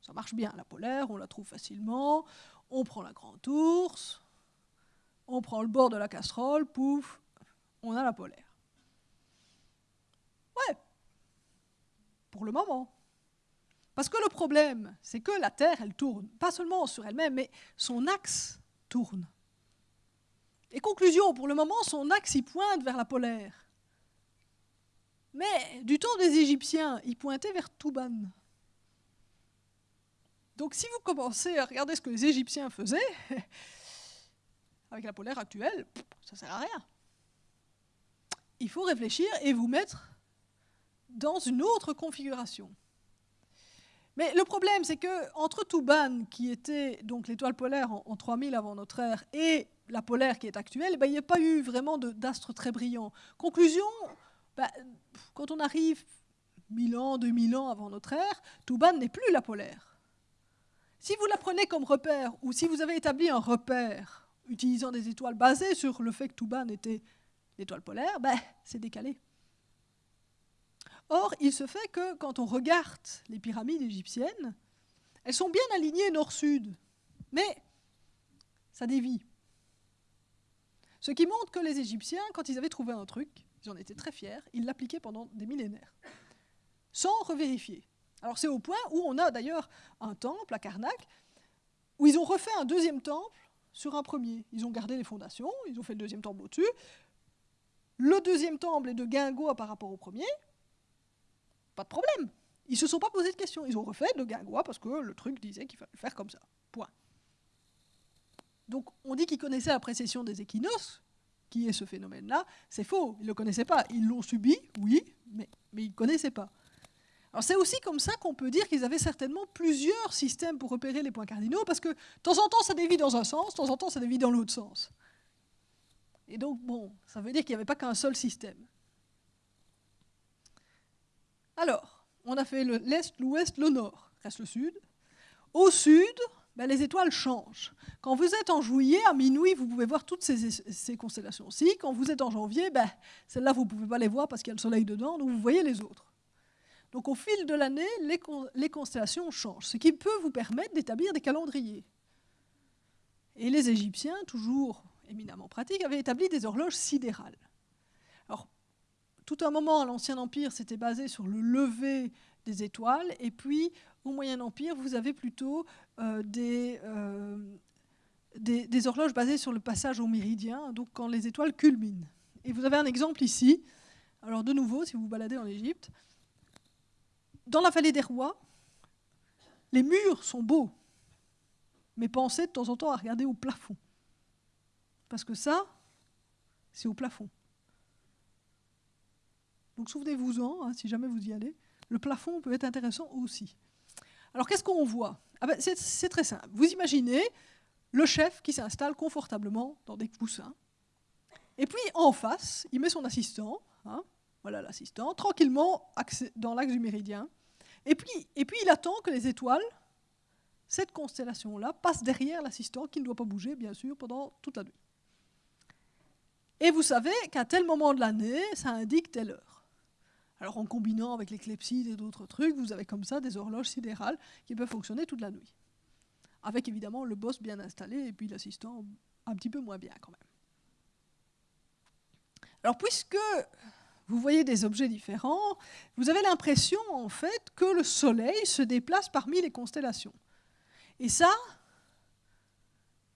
Ça marche bien, la polaire, on la trouve facilement. On prend la grande ours, on prend le bord de la casserole, pouf, on a la polaire. Ouais, pour le moment. Parce que le problème, c'est que la Terre, elle tourne, pas seulement sur elle-même, mais son axe tourne. Et conclusion, pour le moment, son axe, il pointe vers la polaire. Mais du temps des Égyptiens, il pointait vers Touban. Donc si vous commencez à regarder ce que les Égyptiens faisaient, (laughs) avec la polaire actuelle, ça ne sert à rien. Il faut réfléchir et vous mettre dans une autre configuration. Mais le problème, c'est que entre Touban, qui était donc l'étoile polaire en, 3000 avant notre ère, et la polaire qui est actuelle, ben, il n'y a pas eu vraiment d'astre très brillant. Conclusion, ben, quand on arrive 1000 ans, 2000 ans avant notre ère, Touban n'est plus la polaire. Si vous la prenez comme repère, ou si vous avez établi un repère utilisant des étoiles basées sur le fait que Touban était l'étoile polaire, ben, c'est décalé. Or, il se fait que quand on regarde les pyramides égyptiennes, elles sont bien alignées nord-sud, mais ça dévie. Ce qui montre que les Égyptiens, quand ils avaient trouvé un truc, ils en étaient très fiers, ils l'appliquaient pendant des millénaires, sans revérifier. Alors c'est au point où on a d'ailleurs un temple à Karnak, où ils ont refait un deuxième temple sur un premier. Ils ont gardé les fondations, ils ont fait le deuxième temple au-dessus. Le deuxième temple est de guingois par rapport au premier. Pas de problème. Ils ne se sont pas posé de questions. Ils ont refait de guingois parce que le truc disait qu'il fallait faire comme ça. Point. Donc on dit qu'ils connaissaient la précession des équinoxes, qui est ce phénomène-là. C'est faux, ils ne le connaissaient pas. Ils l'ont subi, oui, mais, mais ils ne connaissaient pas. C'est aussi comme ça qu'on peut dire qu'ils avaient certainement plusieurs systèmes pour repérer les points cardinaux, parce que de temps en temps ça dévie dans un sens, de temps en temps ça dévie dans l'autre sens. Et donc bon, ça veut dire qu'il n'y avait pas qu'un seul système. Alors, on a fait l'est, l'ouest, le nord, reste le sud. Au sud, ben, les étoiles changent. Quand vous êtes en juillet, à minuit, vous pouvez voir toutes ces, constellations-ci. Quand vous êtes en janvier, ben, celles-là, vous ne pouvez pas les voir parce qu'il y a le soleil dedans, donc vous voyez les autres. Donc au fil de l'année, les, constellations changent, ce qui peut vous permettre d'établir des calendriers. Et les Égyptiens, toujours éminemment pratiques, avaient établi des horloges sidérales. Alors, tout un moment, l'Ancien Empire s'était basé sur le lever des étoiles, et puis au Moyen Empire, vous avez plutôt euh, euh, des, horloges basées sur le passage au méridien, donc quand les étoiles culminent. Et vous avez un exemple ici. Alors de nouveau, si vous baladez en Égypte, dans la vallée des rois, les murs sont beaux, mais pensez de temps en temps à regarder au plafond. Parce que ça, c'est au plafond. Donc souvenez-vous-en, hein, si jamais vous y allez, le plafond peut être intéressant aussi. Alors qu'est-ce qu'on voit? Ah ben, C'est très simple. Vous imaginez le chef qui s'installe confortablement dans des coussins, et puis en face, il met son assistant, hein, voilà l'assistant, tranquillement dans l'axe du méridien, et puis, et puis il attend que les étoiles, cette constellation-là, passent derrière l'assistant qui ne doit pas bouger, bien sûr, pendant toute la nuit. Et vous savez qu'à tel moment de l'année, ça indique telle heure. Alors en combinant avec les clepsydes et d'autres trucs, vous avez comme ça des horloges sidérales qui peuvent fonctionner toute la nuit. Avec évidemment le boss bien installé et puis l'assistant un petit peu moins bien quand même. Alors puisque vous voyez des objets différents, vous avez l'impression en fait que le Soleil se déplace parmi les constellations. Et ça,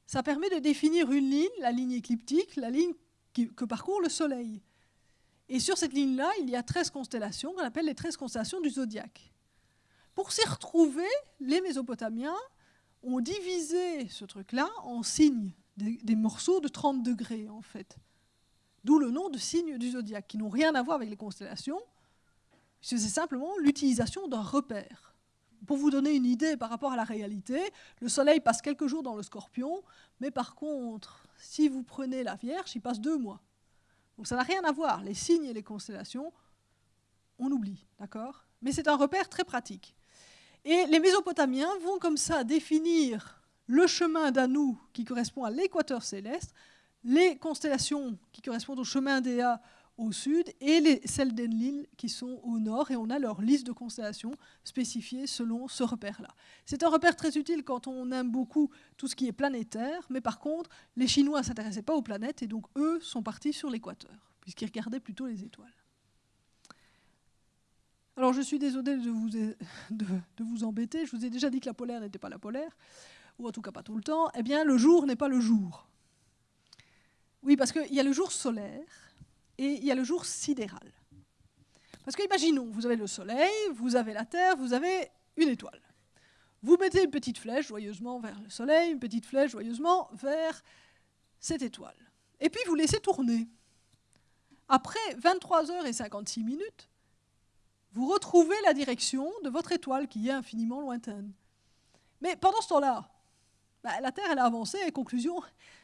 ça permet de définir une ligne, la ligne écliptique, la ligne que parcourt le Soleil. Et sur cette ligne-là, il y a 13 constellations qu'on appelle les 13 constellations du zodiaque. Pour s'y retrouver, les Mésopotamiens ont divisé ce truc-là en signes, des, des morceaux de 30 degrés en fait. D'où le nom de signes du zodiaque, qui n'ont rien à voir avec les constellations. C'est simplement l'utilisation d'un repère. Pour vous donner une idée par rapport à la réalité, le Soleil passe quelques jours dans le scorpion, mais par contre, si vous prenez la Vierge, il passe deux mois. Donc ça n'a rien à voir. Les signes et les constellations, on oublie, d'accord? Mais c'est un repère très pratique. Et les Mésopotamiens vont comme ça définir le chemin d'Anou qui correspond à l'équateur céleste les constellations qui correspondent au chemin d'Ea au sud et les, celles d'Enlil qui sont au nord, et on a leur liste de constellations spécifiées selon ce repère-là. C'est un repère très utile quand on aime beaucoup tout ce qui est planétaire, mais par contre, les Chinois ne s'intéressaient pas aux planètes, et donc eux sont partis sur l'équateur, puisqu'ils regardaient plutôt les étoiles. Alors je suis désolée de vous, (laughs) de, de vous embêter, je vous ai déjà dit que la polaire n'était pas la polaire, ou en tout cas pas tout le temps, eh bien le jour n'est pas le jour. Oui, parce qu'il y a le jour solaire et il y a le jour sidéral. Parce que imaginons, vous avez le soleil, vous avez la Terre, vous avez une étoile. Vous mettez une petite flèche joyeusement vers le soleil, une petite flèche joyeusement vers cette étoile. Et puis vous laissez tourner. Après 23 heures et 56 minutes, vous retrouvez la direction de votre étoile qui est infiniment lointaine. Mais pendant ce temps-là, bah, la Terre elle a avancé et conclusion,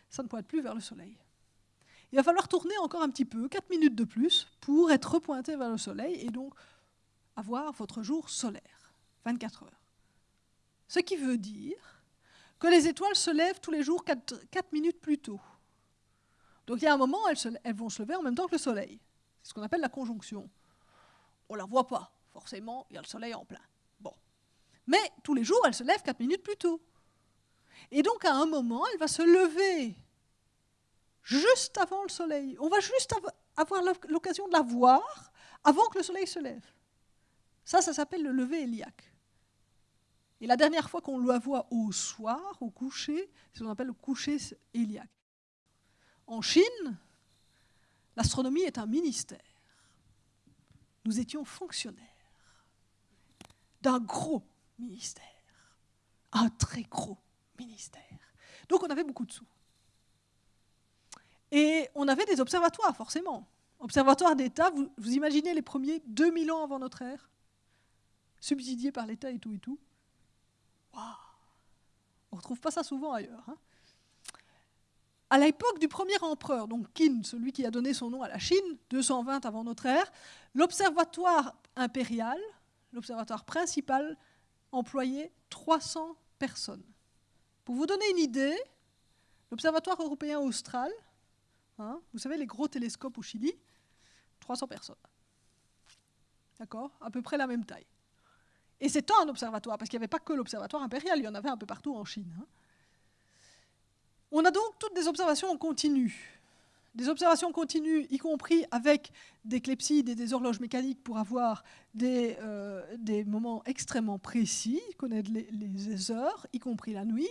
ça ne pointe plus vers le Soleil il va falloir tourner encore un petit peu, 4 minutes de plus, pour être repointé vers le soleil et donc avoir votre jour solaire, 24 heures. Ce qui veut dire que les étoiles se lèvent tous les jours 4, minutes plus tôt. Donc il y a un moment, elles, elles, vont se lever en même temps que le soleil. C'est ce qu'on appelle la conjonction. On ne la voit pas, forcément, il y a le soleil en plein. Bon. Mais tous les jours, elles se lèvent 4 minutes plus tôt. Et donc à un moment, elle va se lever juste avant le soleil. On va juste avoir l'occasion de la voir avant que le soleil se lève. Ça, ça s'appelle le lever héliaque. Et la dernière fois qu'on la voit au soir, au coucher, c'est ce qu'on appelle le coucher héliaque. En Chine, l'astronomie est un ministère. Nous étions fonctionnaires d'un gros ministère, un très gros ministère. Donc on avait beaucoup de sous. Et on avait des observatoires, forcément. Observatoires d'État, vous, imaginez les premiers 2000 ans avant notre ère Subsidiés par l'État et tout et tout. Waouh On ne retrouve pas ça souvent ailleurs. Hein. à l'époque du premier empereur, donc Qin, celui qui a donné son nom à la Chine, 220 avant notre ère, l'observatoire impérial, l'observatoire principal, employait 300 personnes. Pour vous donner une idée, l'observatoire européen austral, hein, vous savez les gros télescopes au Chili, 300 personnes. D'accord? À peu près la même taille. Et c'est un observatoire, parce qu'il n'y avait pas que l'observatoire impérial, il y en avait un peu partout en Chine. Hein. On a donc toutes des observations en continu. Des observations continues, y compris avec des clepsydes et des horloges mécaniques pour avoir des, euh, moments extrêmement précis, connaître les, heures, y compris la nuit.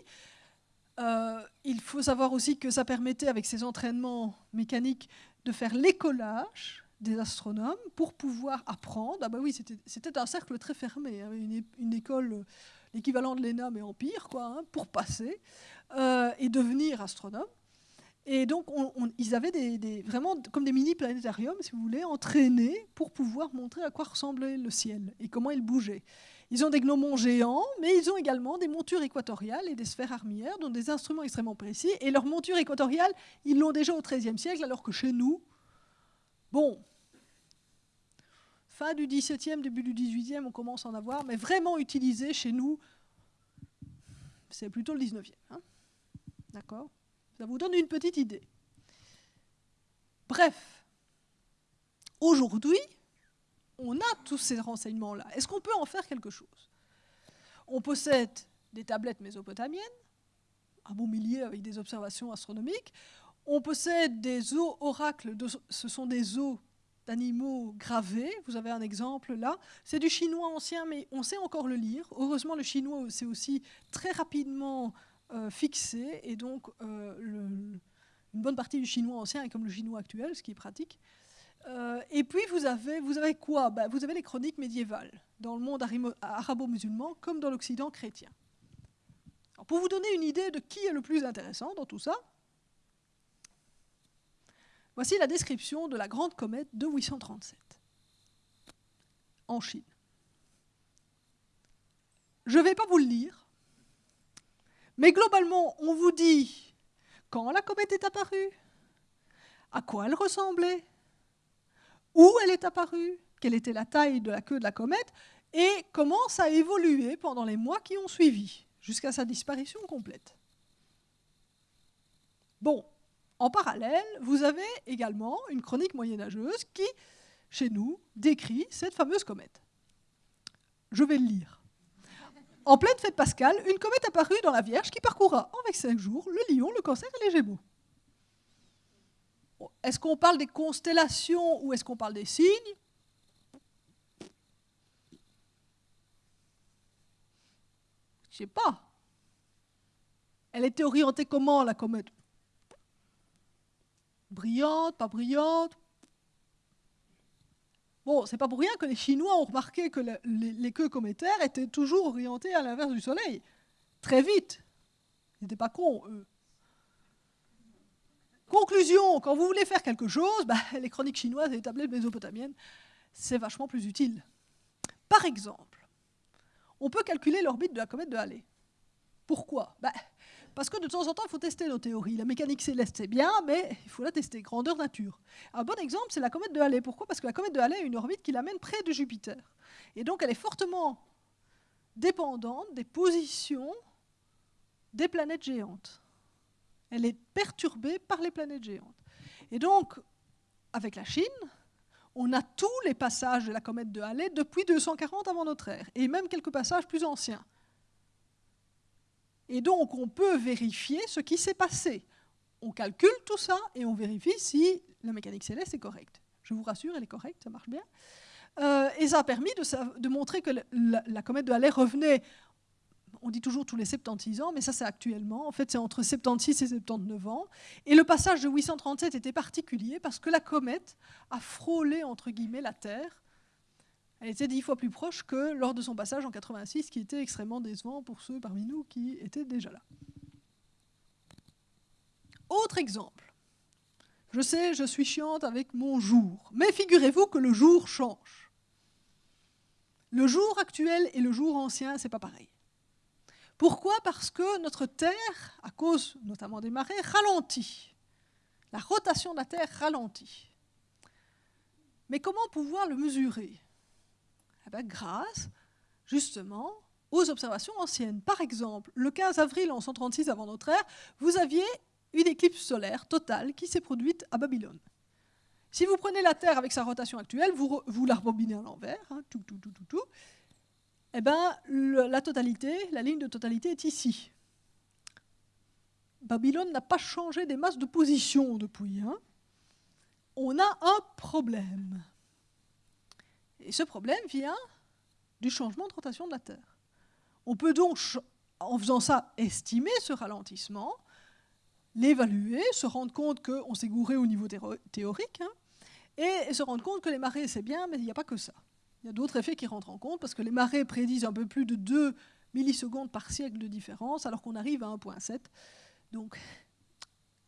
Euh, il faut savoir aussi que ça permettait, avec ces entraînements mécaniques, de faire l'écolage des astronomes pour pouvoir apprendre. Ah bah oui, c'était un cercle très fermé, hein, une, une, école, l'équivalent de l'ENA, mais en pire, quoi, hein, pour passer euh, et devenir astronome. Et donc, ils avaient des, vraiment comme des mini-planétariums, si vous voulez, entraînés pour pouvoir montrer à quoi ressemblait le ciel et comment il bougeait. Ils ont des gnomons géants, mais ils ont également des montures équatoriales et des sphères armières, dont des instruments extrêmement précis. Et leur monture équatoriale, ils l'ont déjà au XIIIe siècle, alors que chez nous, bon, fin du XVIIe, début du XVIIIe, on commence à en avoir, mais vraiment utilisé chez nous, c'est plutôt le XIXe. Hein D'accord? Ça vous donne une petite idée. Bref, aujourd'hui, on a tous ces renseignements-là. Est-ce qu'on peut en faire quelque chose? On possède des tablettes mésopotamiennes, un bon millier avec des observations astronomiques. On possède des os oracles, ce sont des os d'animaux gravés. Vous avez un exemple là. C'est du chinois ancien, mais on sait encore le lire. Heureusement, le chinois, c'est aussi très rapidement euh, fixé, et donc euh, une bonne partie du chinois ancien est comme le chinois actuel, ce qui est pratique. Euh, et puis vous avez, quoi? Ben, Vous avez les chroniques médiévales dans le monde arabo-musulman comme dans l'Occident chrétien. pour vous donner une idée de qui est le plus intéressant dans tout ça, voici la description de la grande comète de 837 en Chine. Je ne vais pas vous le lire, mais globalement, on vous dit quand la comète est apparue, à quoi elle ressemblait, où elle est apparue, quelle était la taille de la queue de la comète, et comment ça a évolué pendant les mois qui ont suivi, jusqu'à sa disparition complète. Bon, en parallèle, vous avez également une chronique moyenâgeuse qui, chez nous, décrit cette fameuse comète. Je vais le lire. En pleine fête pascale, une comète apparut dans la Vierge qui parcourra en 25 jours le lion, le cancer et les gémeaux. Est-ce qu'on parle des constellations ou est-ce qu'on parle des signes? Je sais pas. Elle était orientée comment, la comète? Brillante, pas brillante? Bon, c'est pas pour rien que les Chinois ont remarqué que les, queues cométaires étaient toujours orientées à l'inverse du Soleil. Très vite. Ils n'étaient pas cons, eux. Conclusion, quand vous voulez faire quelque chose, bah, (laughs) les chroniques chinoises et les tablettes mésopotamiennes, c'est vachement plus utile. Par exemple, on peut calculer l'orbite de la comète de Halley. Pourquoi? Bah, parce que de temps en temps, il faut tester nos théories. La mécanique céleste, c'est bien, mais il faut la tester. Grandeur nature. Un bon exemple, c'est la comète de Halley. Pourquoi? Parce que la comète de Halley a une orbite qui l'amène près de Jupiter. Et donc, elle est fortement dépendante des positions des planètes géantes. Elle est perturbée par les planètes géantes. Et donc, avec la Chine, on a tous les passages de la comète de Halley depuis 240 avant notre ère, et même quelques passages plus anciens. Et donc, on peut vérifier ce qui s'est passé. on calcule tout ça et on vérifie si la mécanique céleste est correcte. Je vous rassure, elle est correcte, ça marche bien. Euh, et ça a permis de, montrer que la, comète de Halley revenait, on dit toujours tous les 76 ans, mais ça c'est actuellement, en fait c'est entre 76 et 79 ans. Et le passage de 837 était particulier parce que la comète a frôlé, entre guillemets, la Terre. Elle était dix fois plus proche que lors de son passage en 86, qui était extrêmement décevant pour ceux parmi nous qui étaient déjà là. Autre exemple. Je sais, je suis chiante avec mon jour, mais figurez-vous que le jour change. Le jour actuel et le jour ancien, c'est pas pareil. Pourquoi Parce que notre Terre, à cause notamment des marées, ralentit. La rotation de la Terre ralentit. Mais comment pouvoir le mesurer eh ben, Grâce, justement, aux observations anciennes. Par exemple, le 15 avril en 136 avant notre ère, vous aviez une éclipse solaire totale qui s'est produite à Babylone. Si vous prenez la Terre avec sa rotation actuelle, vous, la rebobinez à l'envers, hein, tout, tout, tout, tout, tout, eh ben, la totalité, la ligne de totalité est ici. Babylone n'a pas changé des masses de position depuis. Hein. On a un problème. Et ce problème vient du changement de rotation de la Terre. On peut donc, en faisant ça, estimer ce ralentissement l'évaluer, se rendre compte qu'on s'est gouré au niveau théorique, hein, et se rendre compte que les marées, c'est bien, mais il n'y a pas que ça. Il y a d'autres effets qui rentrent en compte, parce que les marées prédisent un peu plus de 2 millisecondes par siècle de différence, alors qu'on arrive à 1.7. Donc,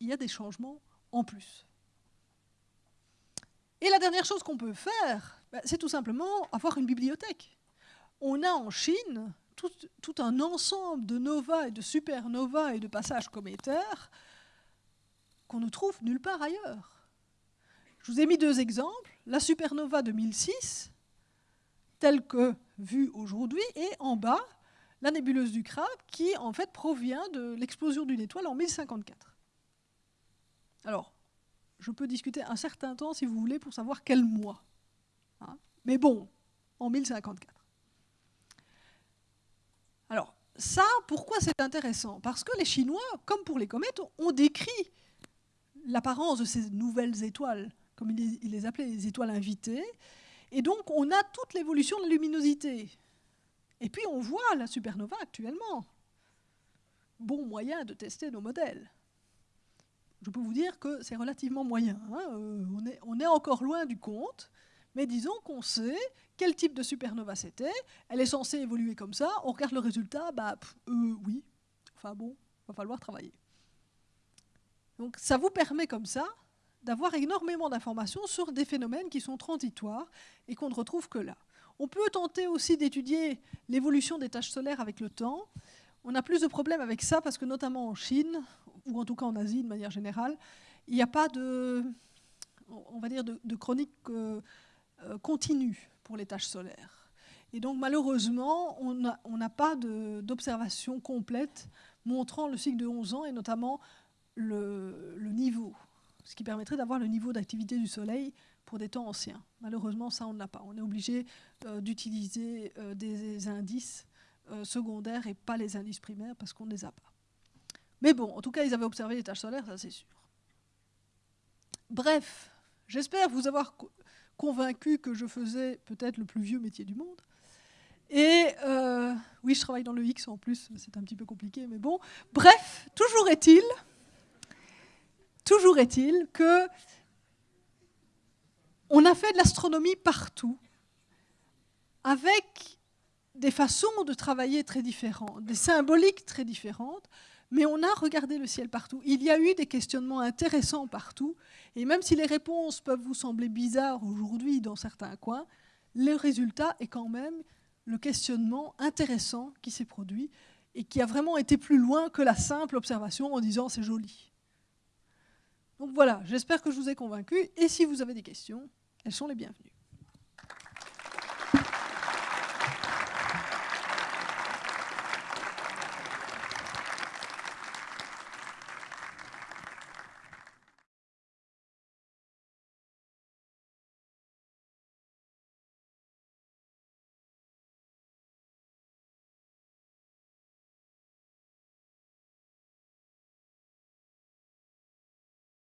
il y a des changements en plus. Et la dernière chose qu'on peut faire, bah, c'est tout simplement avoir une bibliothèque. On a en Chine tout, tout, un ensemble de novas et de supernovas et de passages cométaires qu'on ne trouve nulle part ailleurs. Je vous ai mis deux exemples. La supernova 2006, telle que vue aujourd'hui, et en bas, la nébuleuse du crabe, qui en fait provient de l'explosion d'une étoile en 1054. Alors, je peux discuter un certain temps, si vous voulez, pour savoir quel mois. Hein. Mais bon, en 1054. Alors, ça, pourquoi c'est intéressant? Parce que les Chinois, comme pour les comètes, ont décrit l'apparence de ces nouvelles étoiles, comme il les, appelait les étoiles invitées. Et donc, on a toute l'évolution de la luminosité. Et puis, on voit la supernova actuellement. Bon moyen de tester nos modèles. Je peux vous dire que c'est relativement moyen. Hein. Euh, on, est, encore loin du compte, mais disons qu'on sait quel type de supernova c'était. Elle est censée évoluer comme ça. On regarde le résultat, bah euh, oui. Enfin bon, va falloir travailler. Donc ça vous permet comme ça d'avoir énormément d'informations sur des phénomènes qui sont transitoires et qu'on ne retrouve que là. On peut tenter aussi d'étudier l'évolution des tâches solaires avec le temps. On a plus de problèmes avec ça parce que notamment en Chine, ou en tout cas en Asie de manière générale, il n'y a pas de, on va dire, de, chronique euh, euh, continue pour les tâches solaires. Et donc malheureusement, on n'a pas d'observation complète montrant le cycle de 11 ans et notamment le, niveau, ce qui permettrait d'avoir le niveau d'activité du Soleil pour des temps anciens. Malheureusement, ça, on n'a pas. On est obligé euh, d'utiliser euh, des indices euh, secondaires et pas les indices primaires parce qu'on ne les a pas. Mais bon, en tout cas, ils avaient observé les tâches solaires, ça c'est sûr. Bref, j'espère vous avoir convaincu que je faisais peut-être le plus vieux métier du monde. Et oui, je travaille dans le X en plus, c'est un petit peu compliqué, mais bon. Bref, toujours est-il Toujours est-il que on a fait de l'astronomie partout, avec des façons de travailler très différentes, des symboliques très différentes, mais on a regardé le ciel partout. Il y a eu des questionnements intéressants partout, et même si les réponses peuvent vous sembler bizarres aujourd'hui dans certains coins, le résultat est quand même le questionnement intéressant qui s'est produit et qui a vraiment été plus loin que la simple observation en disant c'est joli. Donc voilà, j'espère que je vous ai convaincu. Et si vous avez des questions, elles sont les bienvenues.